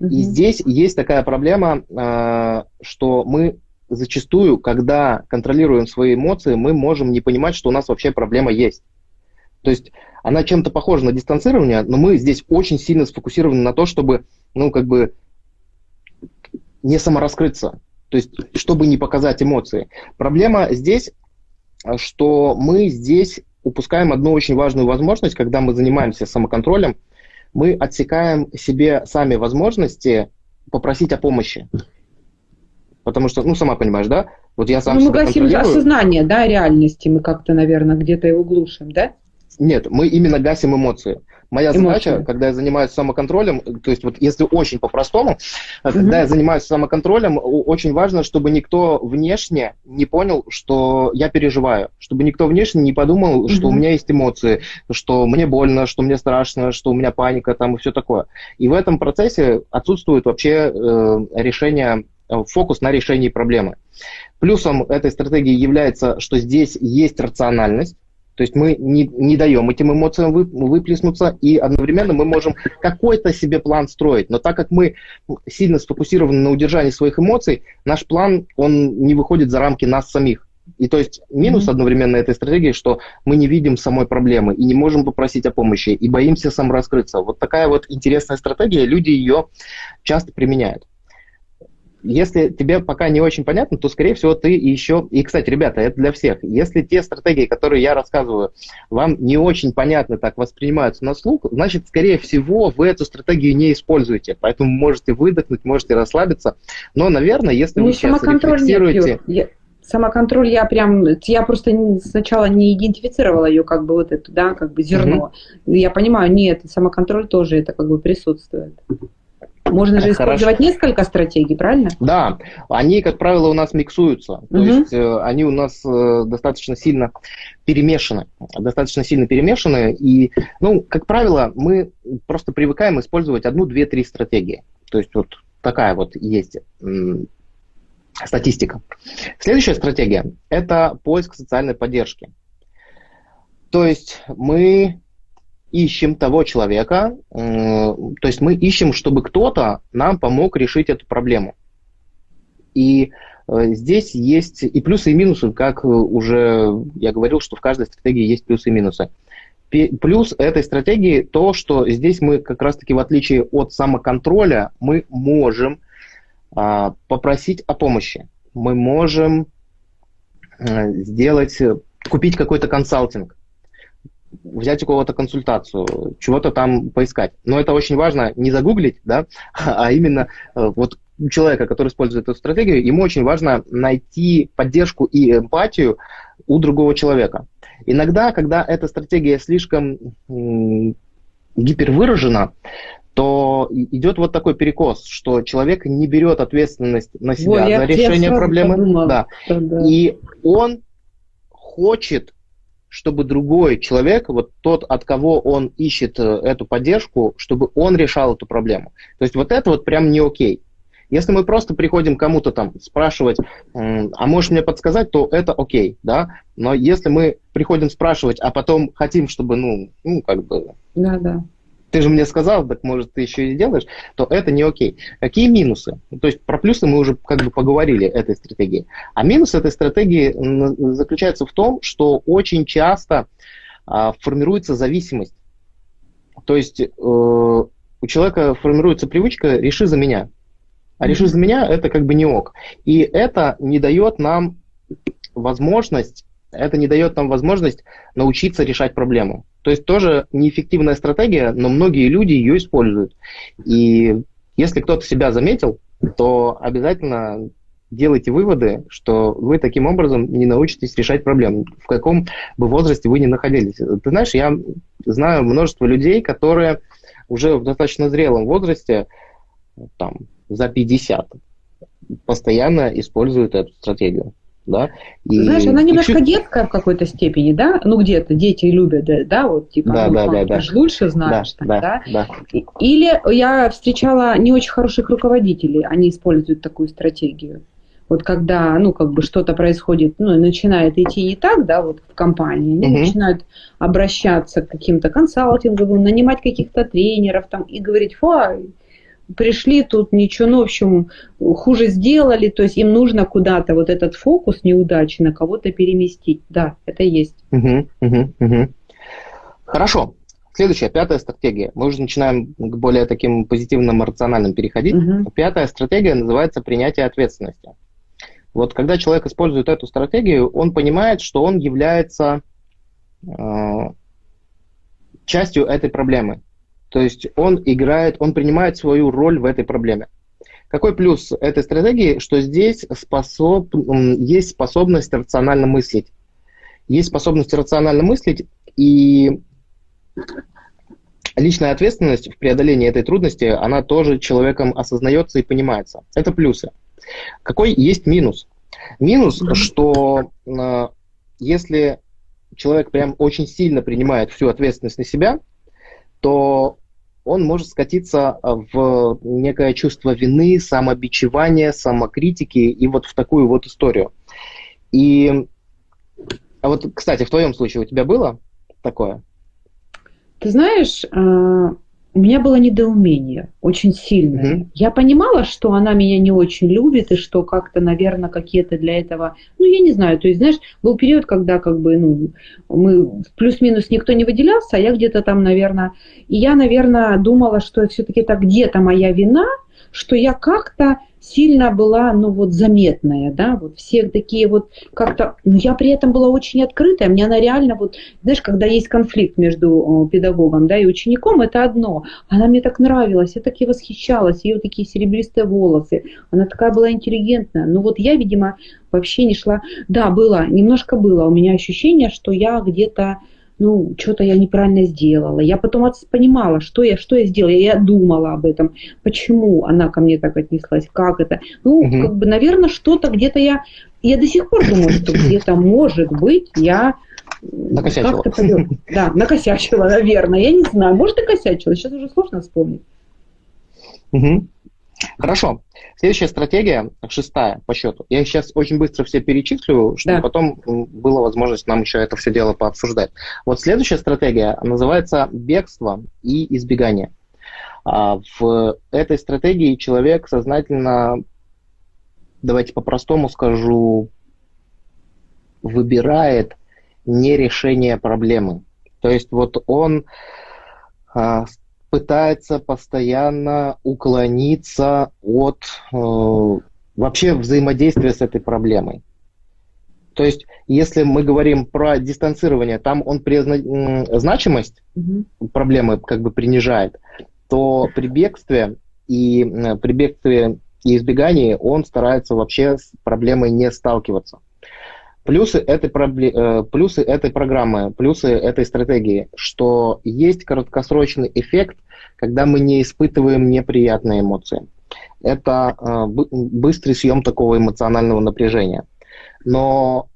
Mm-hmm. И здесь есть такая проблема, а, что мы зачастую, когда контролируем свои эмоции, мы можем не понимать, что у нас вообще проблема есть. То есть она чем-то похожа на дистанцирование, но мы здесь очень сильно сфокусированы на то, чтобы, ну, как бы не самораскрыться, то есть чтобы не показать эмоции. Проблема здесь, что мы здесь упускаем одну очень важную возможность, когда мы занимаемся самоконтролем, мы отсекаем себе сами возможности попросить о помощи. Потому что, ну, сама понимаешь, да? Вот я сам ну, мы гасим осознание, да, реальности, мы как-то, наверное, где-то его глушим, да? Нет, мы именно гасим эмоции. Моя эмоции. задача, когда я занимаюсь самоконтролем, то есть вот если очень по-простому, угу. когда я занимаюсь самоконтролем, очень важно, чтобы никто внешне не понял, что я переживаю, чтобы никто внешне не подумал, угу. что у меня есть эмоции, что мне больно, что мне страшно, что у меня паника там и все такое. И в этом процессе отсутствует вообще э, решение, э, фокус на решении проблемы. Плюсом этой стратегии является, что здесь есть рациональность, то есть мы не, не даем этим эмоциям вы, выплеснуться, и одновременно мы можем какой-то себе план строить. Но так как мы сильно сфокусированы на удержании своих эмоций, наш план, он не выходит за рамки нас самих. И то есть минус mm-hmm. одновременно этой стратегии, что мы не видим самой проблемы и не можем попросить о помощи, и боимся самораскрыться. Вот такая вот интересная стратегия, люди ее часто применяют если тебе пока не очень понятно, то, скорее всего, ты еще... И, кстати, ребята, это для всех. Если те стратегии, которые я рассказываю, вам не очень понятно так воспринимаются на слух, значит, скорее всего, вы эту стратегию не используете. Поэтому можете выдохнуть, можете расслабиться. Но, наверное, если ну, вы сейчас рефлексируете... Я, самоконтроль я прям, я просто сначала не идентифицировала ее как бы вот это, да, как бы зерно. Угу. Я понимаю, нет, самоконтроль тоже это как бы присутствует. Можно же использовать Хорошо. несколько стратегий, правильно? Да, они, как правило, у нас миксуются. Угу. То есть э, они у нас э, достаточно сильно перемешаны. Достаточно сильно перемешаны. И, ну, как правило, мы просто привыкаем использовать одну, две, три стратегии. То есть вот такая вот есть статистика. Следующая стратегия – это поиск социальной поддержки. То есть мы ищем того человека, э, то есть мы ищем, чтобы кто-то нам помог решить эту проблему. И э, здесь есть и плюсы, и минусы, как уже я говорил, что в каждой стратегии есть плюсы и минусы. Плюс этой стратегии то, что здесь мы как раз-таки в отличие от самоконтроля, мы можем а, попросить о помощи. Мы можем а, сделать, купить какой-то консалтинг взять у кого-то консультацию, чего-то там поискать. Но это очень важно не загуглить, да, а именно э, вот человека, который использует эту стратегию, ему очень важно найти поддержку и эмпатию у другого человека. Иногда, когда эта стратегия слишком гипервыражена, то идет вот такой перекос, что человек не берет ответственность на себя Ой, за решение проблемы. Подумала, да. Да. И он хочет чтобы другой человек, вот тот, от кого он ищет э, эту поддержку, чтобы он решал эту проблему. То есть вот это вот прям не окей. Если мы просто приходим кому-то там спрашивать, а можешь мне подсказать, то это окей, да. Но если мы приходим спрашивать, а потом хотим, чтобы, ну, ну как бы... Да, да ты же мне сказал, так может ты еще и сделаешь, то это не окей. Какие минусы? То есть про плюсы мы уже как бы поговорили этой стратегии. А минус этой стратегии заключается в том, что очень часто а, формируется зависимость. То есть э, у человека формируется привычка «реши за меня». А «реши за меня» – это как бы не ок. И это не дает нам возможность это не дает нам возможность научиться решать проблему. То есть тоже неэффективная стратегия, но многие люди ее используют. И если кто-то себя заметил, то обязательно делайте выводы, что вы таким образом не научитесь решать проблему, в каком бы возрасте вы ни находились. Ты знаешь, я знаю множество людей, которые уже в достаточно зрелом возрасте, там, за 50, постоянно используют эту стратегию да. И, Знаешь, она немножко чуть... детская в какой-то степени, да? Ну, где-то дети любят, да, да вот, типа, да, ну, да, да, да. лучше знаешь, да, так, да, да? да. Или я встречала не очень хороших руководителей, они используют такую стратегию. Вот когда, ну, как бы что-то происходит, ну, начинает идти не так, да, вот в компании, они угу. начинают обращаться к каким-то консалтинговым, нанимать каких-то тренеров там и говорить, фу, пришли тут, ничего, ну, в общем, хуже сделали, то есть им нужно куда-то вот этот фокус неудачи на кого-то переместить. Да, это есть. Угу, угу, угу. Хорошо. Следующая, пятая стратегия. Мы уже начинаем к более таким позитивным, рациональным переходить. Угу. Пятая стратегия называется принятие ответственности. Вот когда человек использует эту стратегию, он понимает, что он является э, частью этой проблемы. То есть он играет, он принимает свою роль в этой проблеме. Какой плюс этой стратегии, что здесь способ, есть способность рационально мыслить. Есть способность рационально мыслить, и личная ответственность в преодолении этой трудности, она тоже человеком осознается и понимается. Это плюсы. Какой есть минус? Минус, что э, если человек прям очень сильно принимает всю ответственность на себя, то он может скатиться в некое чувство вины, самобичевания, самокритики и вот в такую вот историю. И а вот, кстати, в твоем случае у тебя было такое? Ты знаешь, а, у меня было недоумение очень сильное. Mm-hmm. Я понимала, что она меня не очень любит, и что как-то, наверное, какие-то для этого, ну, я не знаю, то есть, знаешь, был период, когда как бы, ну, мы плюс-минус никто не выделялся, а я где-то там, наверное, и я, наверное, думала, что все-таки это где-то моя вина, что я как-то сильно была, ну вот, заметная, да, вот все такие вот как-то, ну я при этом была очень открытая, мне она реально вот, знаешь, когда есть конфликт между педагогом, да, и учеником, это одно, она мне так нравилась, я так и восхищалась, ее такие серебристые волосы, она такая была интеллигентная, ну вот я, видимо, вообще не шла, да, было, немножко было у меня ощущение, что я где-то, ну, что-то я неправильно сделала. Я потом понимала, что я, что я сделала. Я думала об этом, почему она ко мне так отнеслась, как это. Ну, угу. как бы, наверное, что-то где-то я... Я до сих пор думаю, что где-то, может быть, я Накосячила. Да, накосячила, наверное. Я не знаю. Может, и косячила. Сейчас уже сложно вспомнить. Угу. Хорошо. Следующая стратегия, шестая по счету. Я сейчас очень быстро все перечислю, чтобы да. потом была возможность нам еще это все дело пообсуждать. Вот следующая стратегия называется бегство и избегание. А, в этой стратегии человек сознательно, давайте по-простому скажу, выбирает не решение проблемы. То есть вот он а, пытается постоянно уклониться от э, вообще взаимодействия с этой проблемой. То есть, если мы говорим про дистанцирование, там он призна... значимость mm-hmm. проблемы как бы принижает, то при бегстве и при бегстве и избегании он старается вообще с проблемой не сталкиваться. Плюсы этой, э, плюсы этой программы, плюсы этой стратегии, что есть краткосрочный эффект, когда мы не испытываем неприятные эмоции. Это э, быстрый съем такого эмоционального напряжения. Но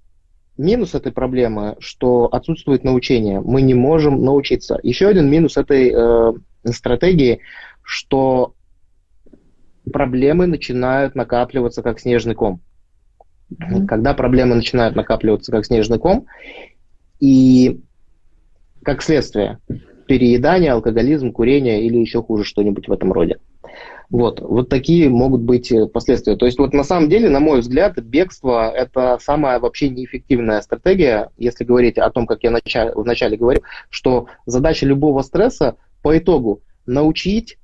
минус этой проблемы, что отсутствует научение, мы не можем научиться. Еще один минус этой э, стратегии, что проблемы начинают накапливаться как снежный ком. Mm-hmm. Когда проблемы начинают накапливаться как снежный ком, и как следствие переедание, алкоголизм, курение или еще хуже что-нибудь в этом роде. Вот, вот такие могут быть э, последствия. То есть вот на самом деле, на мой взгляд, бегство – это самая вообще неэффективная стратегия, если говорить о том, как я начале, вначале говорил, что задача любого стресса по итогу научить,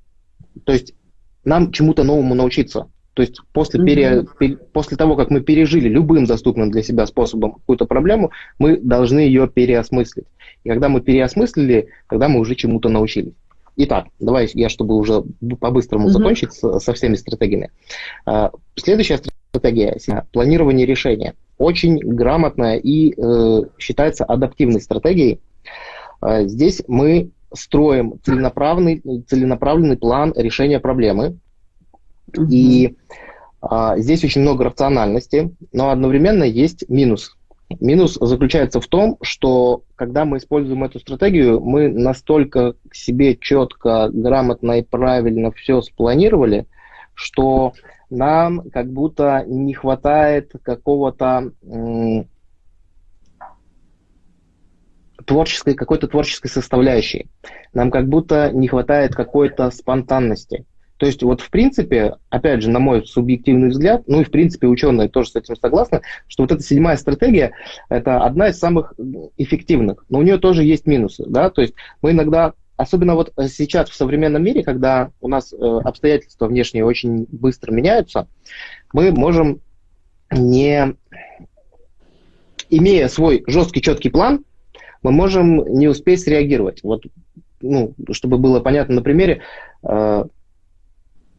то есть нам чему-то новому научиться. То есть после, пере, пере, после того, как мы пережили любым доступным для себя способом какую-то проблему, мы должны ее переосмыслить. И когда мы переосмыслили, тогда мы уже чему-то научились. Итак, давай я, чтобы уже по-быстрому mm-hmm. закончить со, со всеми стратегиями. А, следующая стратегия – планирование решения. Очень грамотная и э, считается адаптивной стратегией. А, здесь мы строим целенаправленный, целенаправленный план решения проблемы, И а, здесь очень много рациональности, но одновременно есть минус. Минус заключается в том, что когда мы используем эту стратегию, мы настолько себе четко, грамотно и правильно все спланировали, что нам как будто не хватает какого-то творческой, какой-то творческой составляющей. Нам как будто не хватает какой-то спонтанности. То есть вот в принципе, опять же, на мой субъективный взгляд, ну и в принципе ученые тоже с этим согласны, что вот эта седьмая стратегия – это одна из самых эффективных, но у нее тоже есть минусы, да, то есть мы иногда Особенно вот сейчас в современном мире, когда у нас э, обстоятельства внешние очень быстро меняются, мы можем не имея свой жесткий, четкий план, мы можем не успеть среагировать. Вот, ну, чтобы было понятно на примере, э,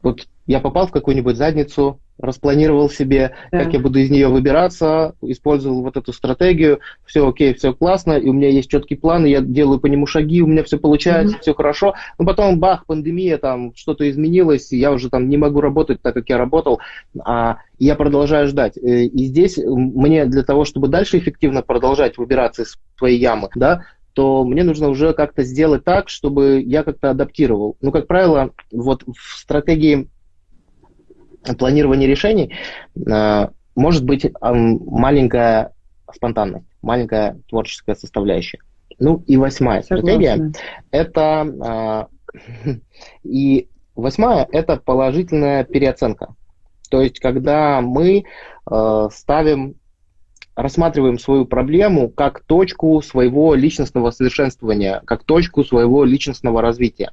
вот я попал в какую-нибудь задницу, распланировал себе, да. как я буду из нее выбираться, использовал вот эту стратегию, все окей, все классно, и у меня есть четкий план, я делаю по нему шаги, у меня все получается, mm-hmm. все хорошо, но потом бах, пандемия, там что-то изменилось, я уже там не могу работать так, как я работал, а я продолжаю ждать. Э, и здесь мне для того, чтобы дальше эффективно продолжать выбираться из своей ямы, да, то мне нужно уже как-то сделать так, чтобы я как-то адаптировал. Ну, как правило, вот в стратегии планирования решений э, может быть маленькая спонтанность, маленькая творческая составляющая. Ну и восьмая Согласна. стратегия – это э, и восьмая – это положительная переоценка. То есть, когда мы э, ставим рассматриваем свою проблему как точку своего личностного совершенствования, как точку своего личностного развития.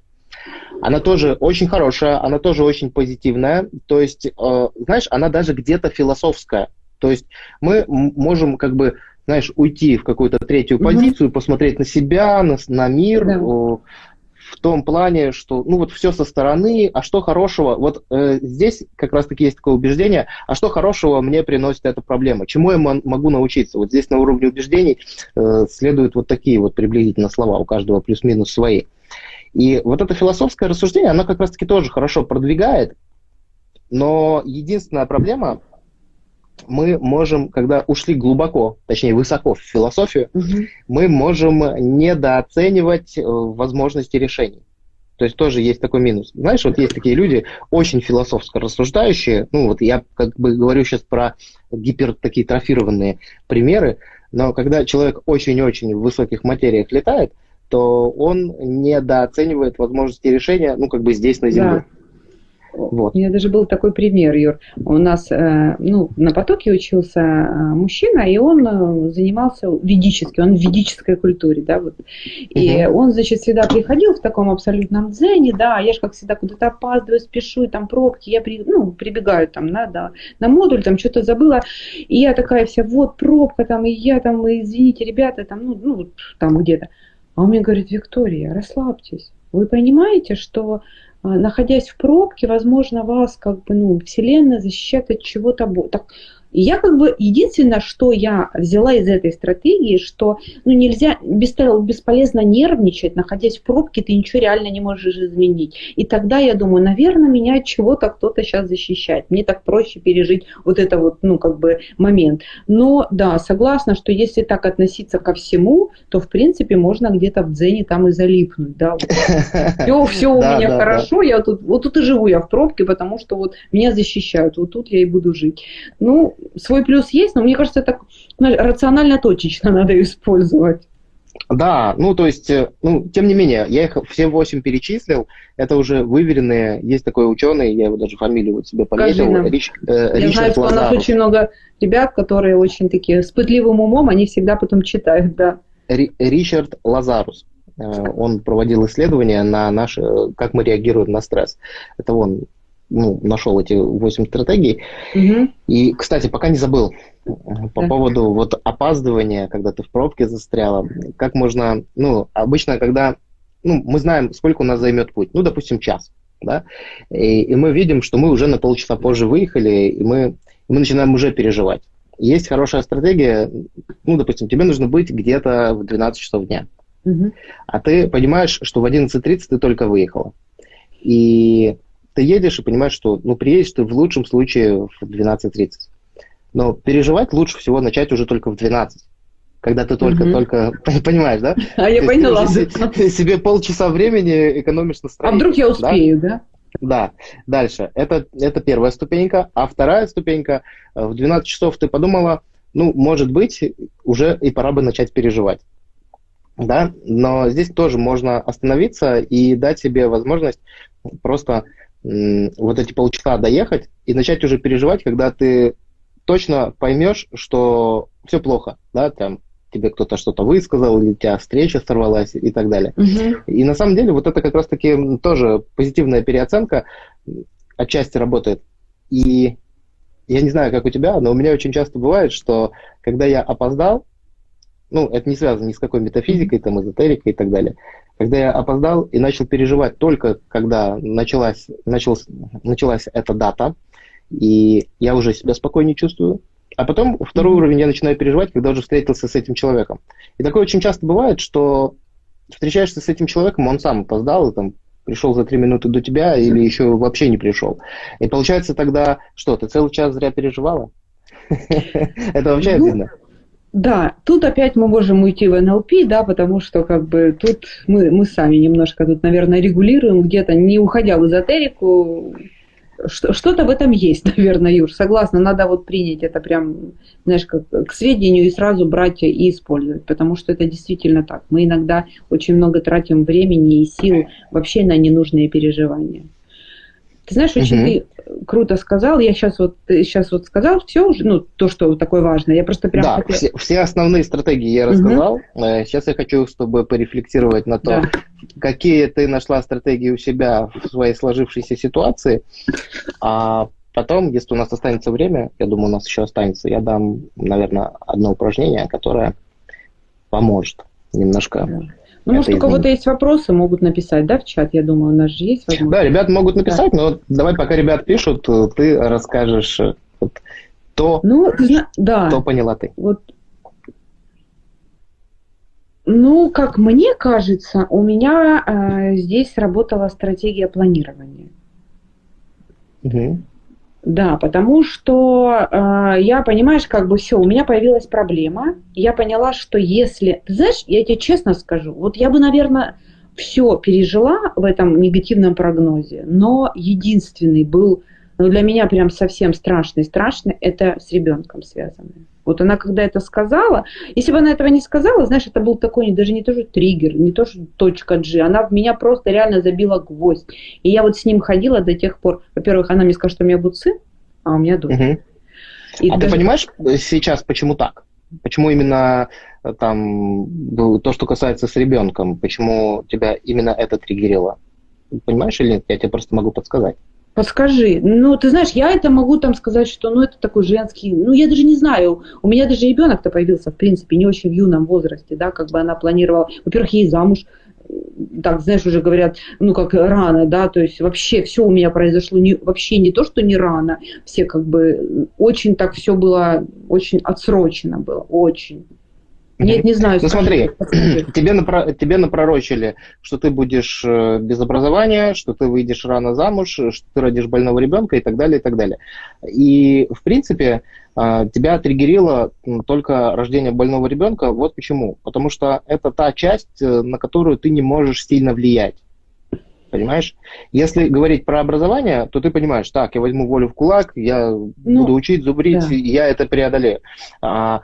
Она тоже очень хорошая, она тоже очень позитивная. То есть, э, знаешь, она даже где-то философская. То есть мы можем как бы, знаешь, уйти в какую-то третью mm-hmm. позицию, посмотреть на себя, на, на мир, да в том плане, что, ну вот все со стороны, а что хорошего, вот э, здесь как раз-таки есть такое убеждение, а что хорошего мне приносит эта проблема, чему я могу научиться. Вот здесь на уровне убеждений э, следуют вот такие вот приблизительно слова, у каждого плюс-минус свои. И вот это философское рассуждение, оно как раз-таки тоже хорошо продвигает, но единственная проблема мы можем, когда ушли глубоко, точнее высоко в философию, угу. мы можем недооценивать э, возможности решений. То есть тоже есть такой минус. Знаешь, вот есть такие люди, очень философско рассуждающие, ну вот я как бы говорю сейчас про гипер такие трофированные примеры, но когда человек очень-очень в высоких материях летает, то он недооценивает возможности решения, ну как бы здесь на Земле. Да. Вот. У меня даже был такой пример, Юр. У нас э, ну, на потоке учился э, мужчина, и он э, занимался ведически, он в ведической культуре, да, вот. И угу. он, значит, всегда приходил в таком абсолютном дзене, да, я же как всегда куда-то опаздываю, спешу, и там пробки, я при, ну, прибегаю там, да, да, на модуль, там что-то забыла, и я такая вся, вот пробка там, и я там, извините, ребята, там, ну, ну там где-то. А он мне говорит, Виктория, расслабьтесь. Вы понимаете, что находясь в пробке, возможно, вас как бы, ну, Вселенная защищает от чего-то. Так, и я как бы единственное, что я взяла из этой стратегии, что ну, нельзя бесполезно нервничать, находясь в пробке, ты ничего реально не можешь изменить. И тогда я думаю, наверное, меня от чего-то кто-то сейчас защищает. Мне так проще пережить вот это вот, ну, как бы момент. Но да, согласна, что если так относиться ко всему, то в принципе можно где-то в дзене там и залипнуть. Да, вот. Все, все у меня хорошо, я тут, вот тут и живу я в пробке, потому что вот меня защищают, вот тут я и буду жить. Ну, свой плюс есть, но мне кажется, это рационально точечно надо использовать. Да, ну то есть, э, ну, тем не менее, я их все восемь перечислил, это уже выверенные, есть такой ученый, я его даже фамилию вот себе пометил, Рич, э, Я знаю, что у нас очень много ребят, которые очень такие с пытливым умом, они всегда потом читают, да. Ри, Ричард Лазарус, э, он проводил исследования на наш, как мы реагируем на стресс. Это он ну, нашел эти 8 стратегий. Угу. И, кстати, пока не забыл по да. поводу вот опаздывания, когда ты в пробке застряла. Как можно, ну, обычно, когда, ну, мы знаем, сколько у нас займет путь, ну, допустим, час, да, и, и мы видим, что мы уже на полчаса позже выехали, и мы, мы начинаем уже переживать. Есть хорошая стратегия, ну, допустим, тебе нужно быть где-то в 12 часов дня, угу. а ты понимаешь, что в 11.30 ты только выехала. И ты едешь и понимаешь, что ну, приедешь ты в лучшем случае в 12.30. Но переживать лучше всего начать уже только в 12 когда ты только-только, mm-hmm. понимаешь, да? А я поняла. Ты себе полчаса времени экономишь на А вдруг я успею, да? Да. Дальше. Это, это первая ступенька. А вторая ступенька, э, в 12 часов ты подумала, ну, может быть, уже и пора бы начать переживать. Да, но здесь тоже можно остановиться и дать себе возможность просто вот эти полчаса доехать и начать уже переживать, когда ты точно поймешь, что все плохо, да, там тебе кто-то что-то высказал, или у тебя встреча сорвалась и так далее. Угу. И на самом деле вот это как раз-таки тоже позитивная переоценка отчасти работает. И я не знаю, как у тебя, но у меня очень часто бывает, что когда я опоздал, ну, это не связано ни с какой метафизикой, там, эзотерикой и так далее. Когда я опоздал и начал переживать только когда началась, началась, началась эта дата, и я уже себя спокойнее чувствую. А потом второй уровень я начинаю переживать, когда уже встретился с этим человеком. И такое очень часто бывает, что встречаешься с этим человеком, он сам опоздал, и там пришел за три минуты до тебя или еще вообще не пришел. И получается тогда, что, ты целый час зря переживала? Это вообще ну, обидно. Да, тут опять мы можем уйти в НЛП, да, потому что как бы тут мы, мы сами немножко тут, наверное, регулируем где-то, не уходя в эзотерику, что-то в этом есть, наверное, Юр, согласна, надо вот принять это прям, знаешь, как к сведению и сразу брать и использовать, потому что это действительно так. Мы иногда очень много тратим времени и сил вообще на ненужные переживания. Ты знаешь, очень угу. ты круто сказал. Я сейчас вот сейчас вот сказал все уже, ну то, что такое важно. Я просто прям. Да, хотела... все, все основные стратегии я рассказал. Угу. Сейчас я хочу, чтобы порефлексировать на то, да. какие ты нашла стратегии у себя в своей сложившейся ситуации. А потом, если у нас останется время, я думаю, у нас еще останется, я дам, наверное, одно упражнение, которое поможет немножко. Да ну, может, у кого-то есть вопросы, могут написать, да, в чат, я думаю, у нас же есть возможность. Да, ребят могут написать, да. но давай, пока ребят пишут, ты расскажешь э, вот, то, ну, да. что поняла ты. Вот. Ну, как мне кажется, у меня э, здесь работала стратегия планирования. Угу. Да, потому что э, я, понимаешь, как бы все, у меня появилась проблема. Я поняла, что если... Ты знаешь, я тебе честно скажу, вот я бы, наверное, все пережила в этом негативном прогнозе, но единственный был, ну, для меня прям совсем страшный, страшный, это с ребенком связанный. Вот она когда это сказала, если бы она этого не сказала, знаешь, это был такой даже не то, что триггер, не то, что точка G, она в меня просто реально забила гвоздь. И я вот с ним ходила до тех пор, во-первых, она мне сказала, что у меня будет сын, а у меня дочь. Угу. И а даже... ты понимаешь сейчас, почему так? Почему именно э, там то, что касается с ребенком, почему тебя именно это триггерило? Понимаешь или нет? Я тебе просто могу подсказать. Подскажи. Ну, ты знаешь, я это могу там сказать, что ну это такой женский, ну я даже не знаю, у меня даже ребенок-то появился, в принципе, не очень в юном возрасте, да, как бы она планировала, во-первых, ей замуж, так, знаешь, уже говорят, ну, как рано, да, то есть вообще все у меня произошло не, вообще не то, что не рано, все как бы очень так все было, очень отсрочено было, очень. Нет, не знаю. Ну смотри, тебе, напро- тебе напророчили, что ты будешь э, без образования, что ты выйдешь рано замуж, что ты родишь больного ребенка и так далее, и так далее. И, в принципе, э, тебя триггерило только рождение больного ребенка. Вот почему. Потому что это та часть, э, на которую ты не можешь сильно влиять. Понимаешь? Если говорить про образование, то ты понимаешь, так, я возьму волю в кулак, я ну, буду учить, зубрить, да. я это преодолею. А,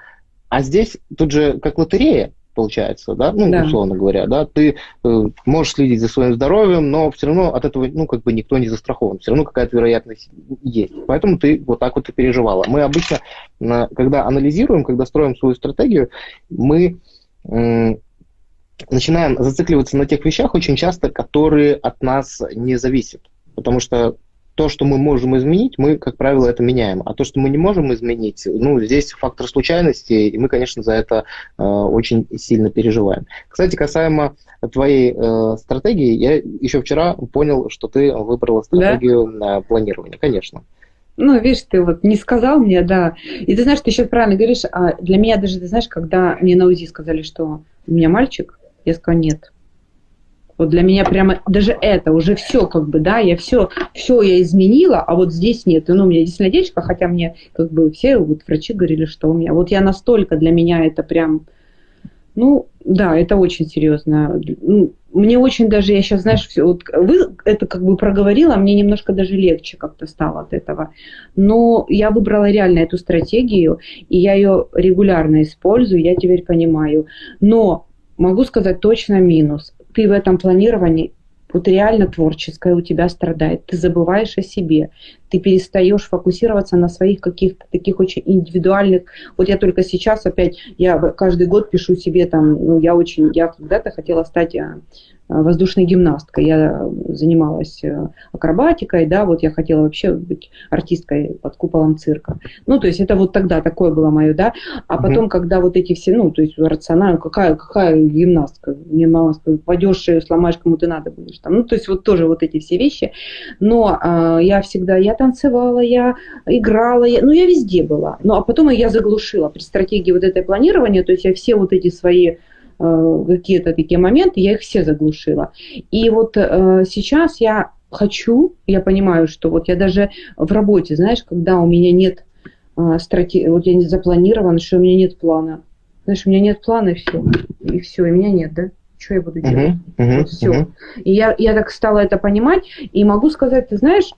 а здесь тут же как лотерея получается, да, ну, да. условно говоря, да, ты э, можешь следить за своим здоровьем, но все равно от этого, ну, как бы никто не застрахован, все равно какая-то вероятность есть. Поэтому ты вот так вот и переживала. Мы обычно, э, когда анализируем, когда строим свою стратегию, мы э, начинаем зацикливаться на тех вещах очень часто, которые от нас не зависят. Потому что то, что мы можем изменить, мы, как правило, это меняем. А то, что мы не можем изменить, ну, здесь фактор случайности, и мы, конечно, за это э, очень сильно переживаем. Кстати, касаемо твоей э, стратегии, я еще вчера понял, что ты выбрала стратегию да? планирования, конечно. Ну, видишь, ты вот не сказал мне, да. И ты знаешь, ты сейчас правильно говоришь, а для меня даже, ты знаешь, когда мне на УЗИ сказали, что у меня мальчик, я сказала, нет, вот для меня прямо даже это уже все как бы, да, я все, все я изменила, а вот здесь нет. И, ну, у меня действительно девочка, хотя мне как бы все вот врачи говорили, что у меня. Вот я настолько для меня это прям, ну, да, это очень серьезно. Ну, мне очень даже, я сейчас, знаешь, все, вот вы это как бы проговорила, мне немножко даже легче как-то стало от этого. Но я выбрала реально эту стратегию, и я ее регулярно использую, я теперь понимаю. Но могу сказать точно минус ты в этом планировании вот реально творческое у тебя страдает. Ты забываешь о себе. Ты перестаешь фокусироваться на своих каких-то таких очень индивидуальных. Вот я только сейчас опять, я каждый год пишу себе там, ну я очень, я когда-то хотела стать а, воздушной гимнасткой. Я занималась э, акробатикой, да, вот я хотела вообще быть артисткой под куполом цирка. Ну, то есть это вот тогда такое было мое, да. А потом, mm-hmm. когда вот эти все, ну, то есть рационально, какая, какая гимнастка? Мне мама сказала, пойдешь, сломаешь, кому ты надо будешь. Там. Ну, то есть вот тоже вот эти все вещи. Но а, я всегда, я танцевала, я играла, я, ну, я везде была. Ну, а потом я заглушила при стратегии вот этой планирования, то есть я все вот эти свои Э, какие-то такие моменты, я их все заглушила. И вот э, сейчас я хочу, я понимаю, что вот я даже в работе, знаешь, когда у меня нет э, стратегии, вот я не запланирован, что у меня нет плана. Знаешь, у меня нет плана, и все. И все, и меня нет, да? Что я буду делать? Uh-huh, uh-huh, вот все. Uh-huh. И я, я так стала это понимать, и могу сказать, ты знаешь,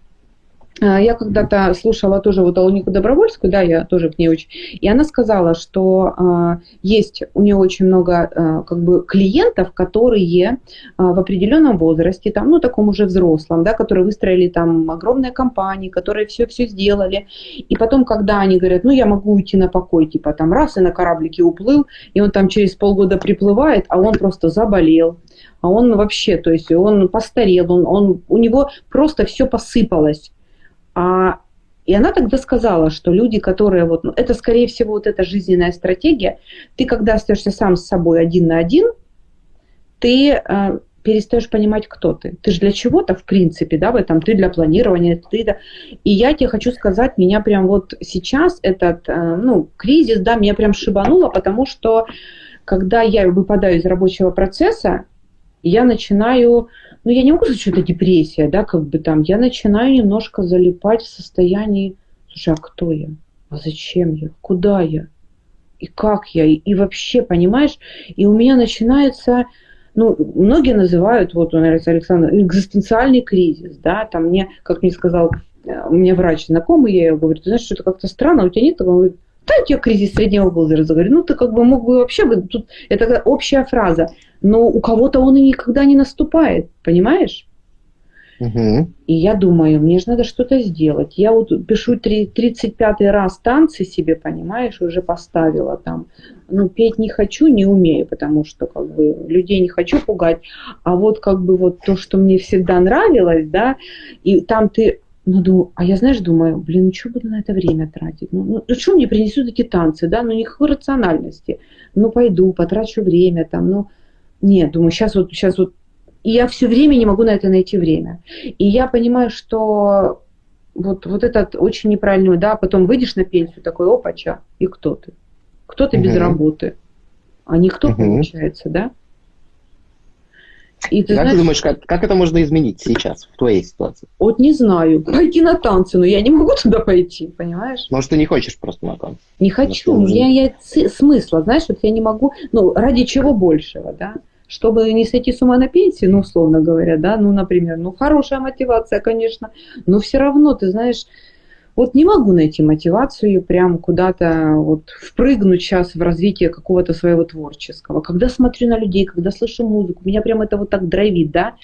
я когда-то слушала тоже вот Алнику Добровольскую, да, я тоже к ней очень, и она сказала, что э, есть у нее очень много э, как бы клиентов, которые э, в определенном возрасте, там, ну, таком уже взрослом, да, которые выстроили там огромные компании, которые все-все сделали, и потом, когда они говорят, ну, я могу уйти на покой, типа там раз и на кораблике уплыл, и он там через полгода приплывает, а он просто заболел, а он вообще, то есть он постарел, он, он, у него просто все посыпалось. А, и она тогда сказала, что люди, которые вот, ну, это скорее всего вот эта жизненная стратегия, ты когда остаешься сам с собой один на один, ты э, перестаешь понимать, кто ты. Ты же для чего-то, в принципе, да, в этом, ты для планирования, ты да. И я тебе хочу сказать, меня прям вот сейчас этот, э, ну, кризис, да, меня прям шибануло, потому что когда я выпадаю из рабочего процесса, я начинаю ну, я не могу сказать, что это депрессия, да, как бы там, я начинаю немножко залипать в состоянии, слушай, а кто я? А зачем я? Куда я? И как я? И, и вообще, понимаешь, и у меня начинается, ну, многие называют, вот, наверное, Александр, экзистенциальный кризис, да, там мне, как мне сказал, э, меня врач знакомый, я ему говорю, ты знаешь, что это как-то странно, у тебя нет такого? Он да, у тебя кризис среднего возраста. Говорю, ну, ты как бы мог бы вообще, тут, это общая фраза но у кого-то он и никогда не наступает, понимаешь? Угу. И я думаю, мне же надо что-то сделать. Я вот пишу 35 раз танцы себе, понимаешь, уже поставила там. Ну, петь не хочу, не умею, потому что как бы людей не хочу пугать. А вот как бы вот то, что мне всегда нравилось, да, и там ты ну, думаю, а я, знаешь, думаю, блин, ну что буду на это время тратить? Ну, ну, ну что мне принесут эти танцы, да? Ну, никакой рациональности. Ну, пойду, потрачу время там, ну, нет, думаю, сейчас вот, сейчас вот. И я все время не могу на это найти время. И я понимаю, что вот, вот этот очень неправильный, да, потом выйдешь на пенсию, такой, опача, и кто ты? Кто ты угу. без работы? А никто, угу. получается, да? И ты как знаешь, ты думаешь, как, как это можно изменить сейчас, в твоей ситуации? Вот не знаю. Пойти на танцы, но я не могу туда пойти, понимаешь? Может, ты не хочешь просто на танцы? Не хочу. У меня нет смысла, знаешь, вот я не могу, ну, ради чего большего, да? Чтобы не сойти с ума на пенсии, ну, условно говоря, да, ну, например, ну, хорошая мотивация, конечно, но все равно, ты знаешь, вот не могу найти мотивацию прям куда-то вот впрыгнуть сейчас в развитие какого-то своего творческого. Когда смотрю на людей, когда слышу музыку, меня прям это вот так драйвит, да,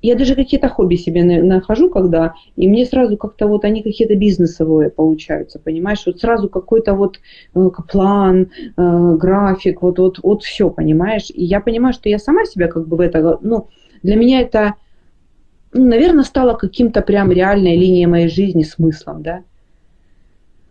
я даже какие-то хобби себе нахожу, когда, и мне сразу как-то вот они какие-то бизнесовые получаются, понимаешь, вот сразу какой-то вот э, план, э, график, вот, вот, вот все, понимаешь, и я понимаю, что я сама себя как бы в это, ну, для меня это, ну, наверное, стало каким-то прям реальной линией моей жизни, смыслом, да,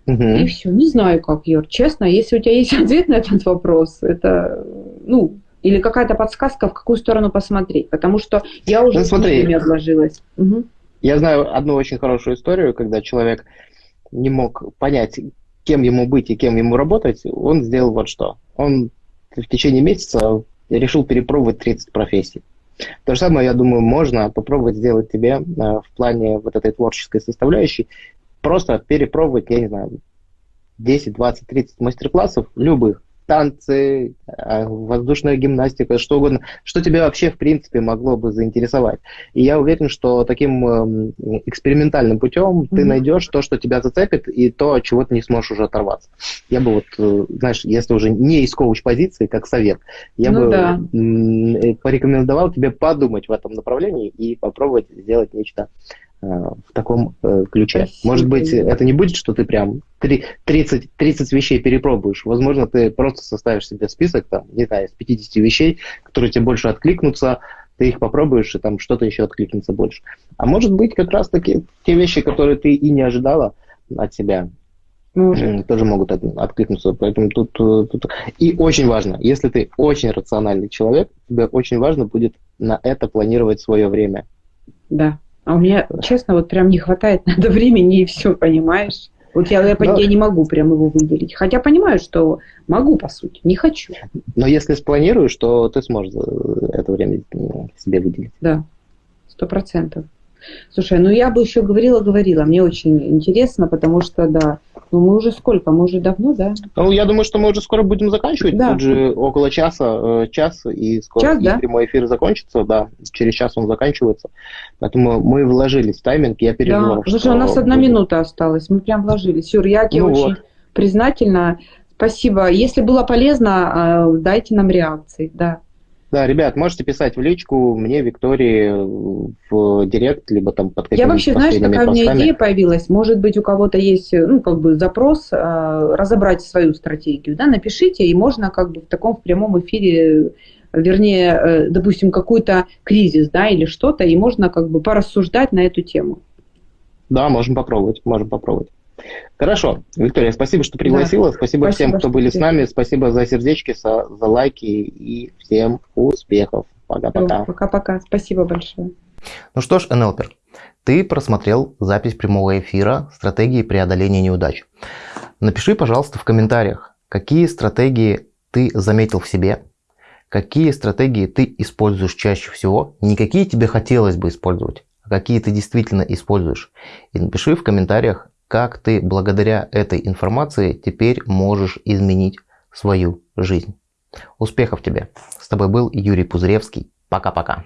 Угу. И все. Не знаю, как, Юр. Честно, если у тебя есть ответ на этот вопрос, это, ну, или какая-то подсказка, в какую сторону посмотреть? Потому что я уже ну, смотри, отложилась. Угу. Я знаю одну очень хорошую историю, когда человек не мог понять, кем ему быть и кем ему работать, он сделал вот что. Он в течение месяца решил перепробовать 30 профессий. То же самое, я думаю, можно попробовать сделать тебе э, в плане вот этой творческой составляющей. Просто перепробовать, я не знаю, 10, 20, 30 мастер-классов любых танцы, а, воздушная гимнастика, что угодно, что тебя вообще, в принципе, могло бы заинтересовать. И я уверен, что таким эм, экспериментальным путем mm-hmm. ты найдешь то, что тебя зацепит, и то, от чего ты не сможешь уже оторваться. Я бы вот, э, знаешь, если уже не из коуч-позиции, как совет, я ну, бы да. Э, порекомендовал тебе подумать в этом направлении и попробовать сделать нечто в таком э, ключе. Спасибо. Может быть, это не будет, что ты прям 30, 30 вещей перепробуешь. Возможно, ты просто составишь себе список, там, не знаю, из 50 вещей, которые тебе больше откликнутся, ты их попробуешь, и там что-то еще откликнется больше. А может быть, как раз-таки те вещи, которые ты и не ожидала от себя, может. тоже могут от, откликнуться. Поэтому тут, э, тут... И очень важно, если ты очень рациональный человек, тебе очень важно будет на это планировать свое время. Да. А у меня, честно, вот прям не хватает надо времени и все, понимаешь? Вот я, я, Но... я не могу прям его выделить. Хотя понимаю, что могу, по сути, не хочу. Но если спланируешь, то ты сможешь э, это время себе выделить. Да, сто процентов. Слушай, ну я бы еще говорила-говорила. Мне очень интересно, потому что, да, ну мы уже сколько? Мы уже давно, да? Ну, я думаю, что мы уже скоро будем заканчивать. Да. Тут же около часа, э, час, и скоро час, и да? прямой эфир закончится. Да, через час он заканчивается. Поэтому мы вложились в тайминг, я переживал. Да, слушай, у нас одна минута осталась, мы прям вложились. Юр, я тебе ну очень вот. признательна. Спасибо. Если было полезно, э, дайте нам реакции, да. Да, ребят, можете писать в личку мне, Виктории, в директ, либо там под какими-то Я вообще, знаешь, какая постами. у меня идея появилась? Может быть, у кого-то есть, ну, как бы запрос а, разобрать свою стратегию, да, напишите, и можно как бы в таком в прямом эфире вернее, э, допустим, какой-то кризис, да, или что-то, и можно как бы порассуждать на эту тему. Да, можем попробовать, можем попробовать. Хорошо. Виктория, спасибо, что пригласила. Да. Спасибо, спасибо всем, кто были с нами. Спасибо за сердечки, за, за лайки и всем успехов. Пока-пока. Пока-пока. Спасибо большое. Ну что ж, НЛПер, ты просмотрел запись прямого эфира «Стратегии преодоления неудач». Напиши, пожалуйста, в комментариях, какие стратегии ты заметил в себе, какие стратегии ты используешь чаще всего, не какие тебе хотелось бы использовать, а какие ты действительно используешь. И напиши в комментариях, как ты благодаря этой информации теперь можешь изменить свою жизнь. Успехов тебе! С тобой был Юрий Пузыревский. Пока-пока.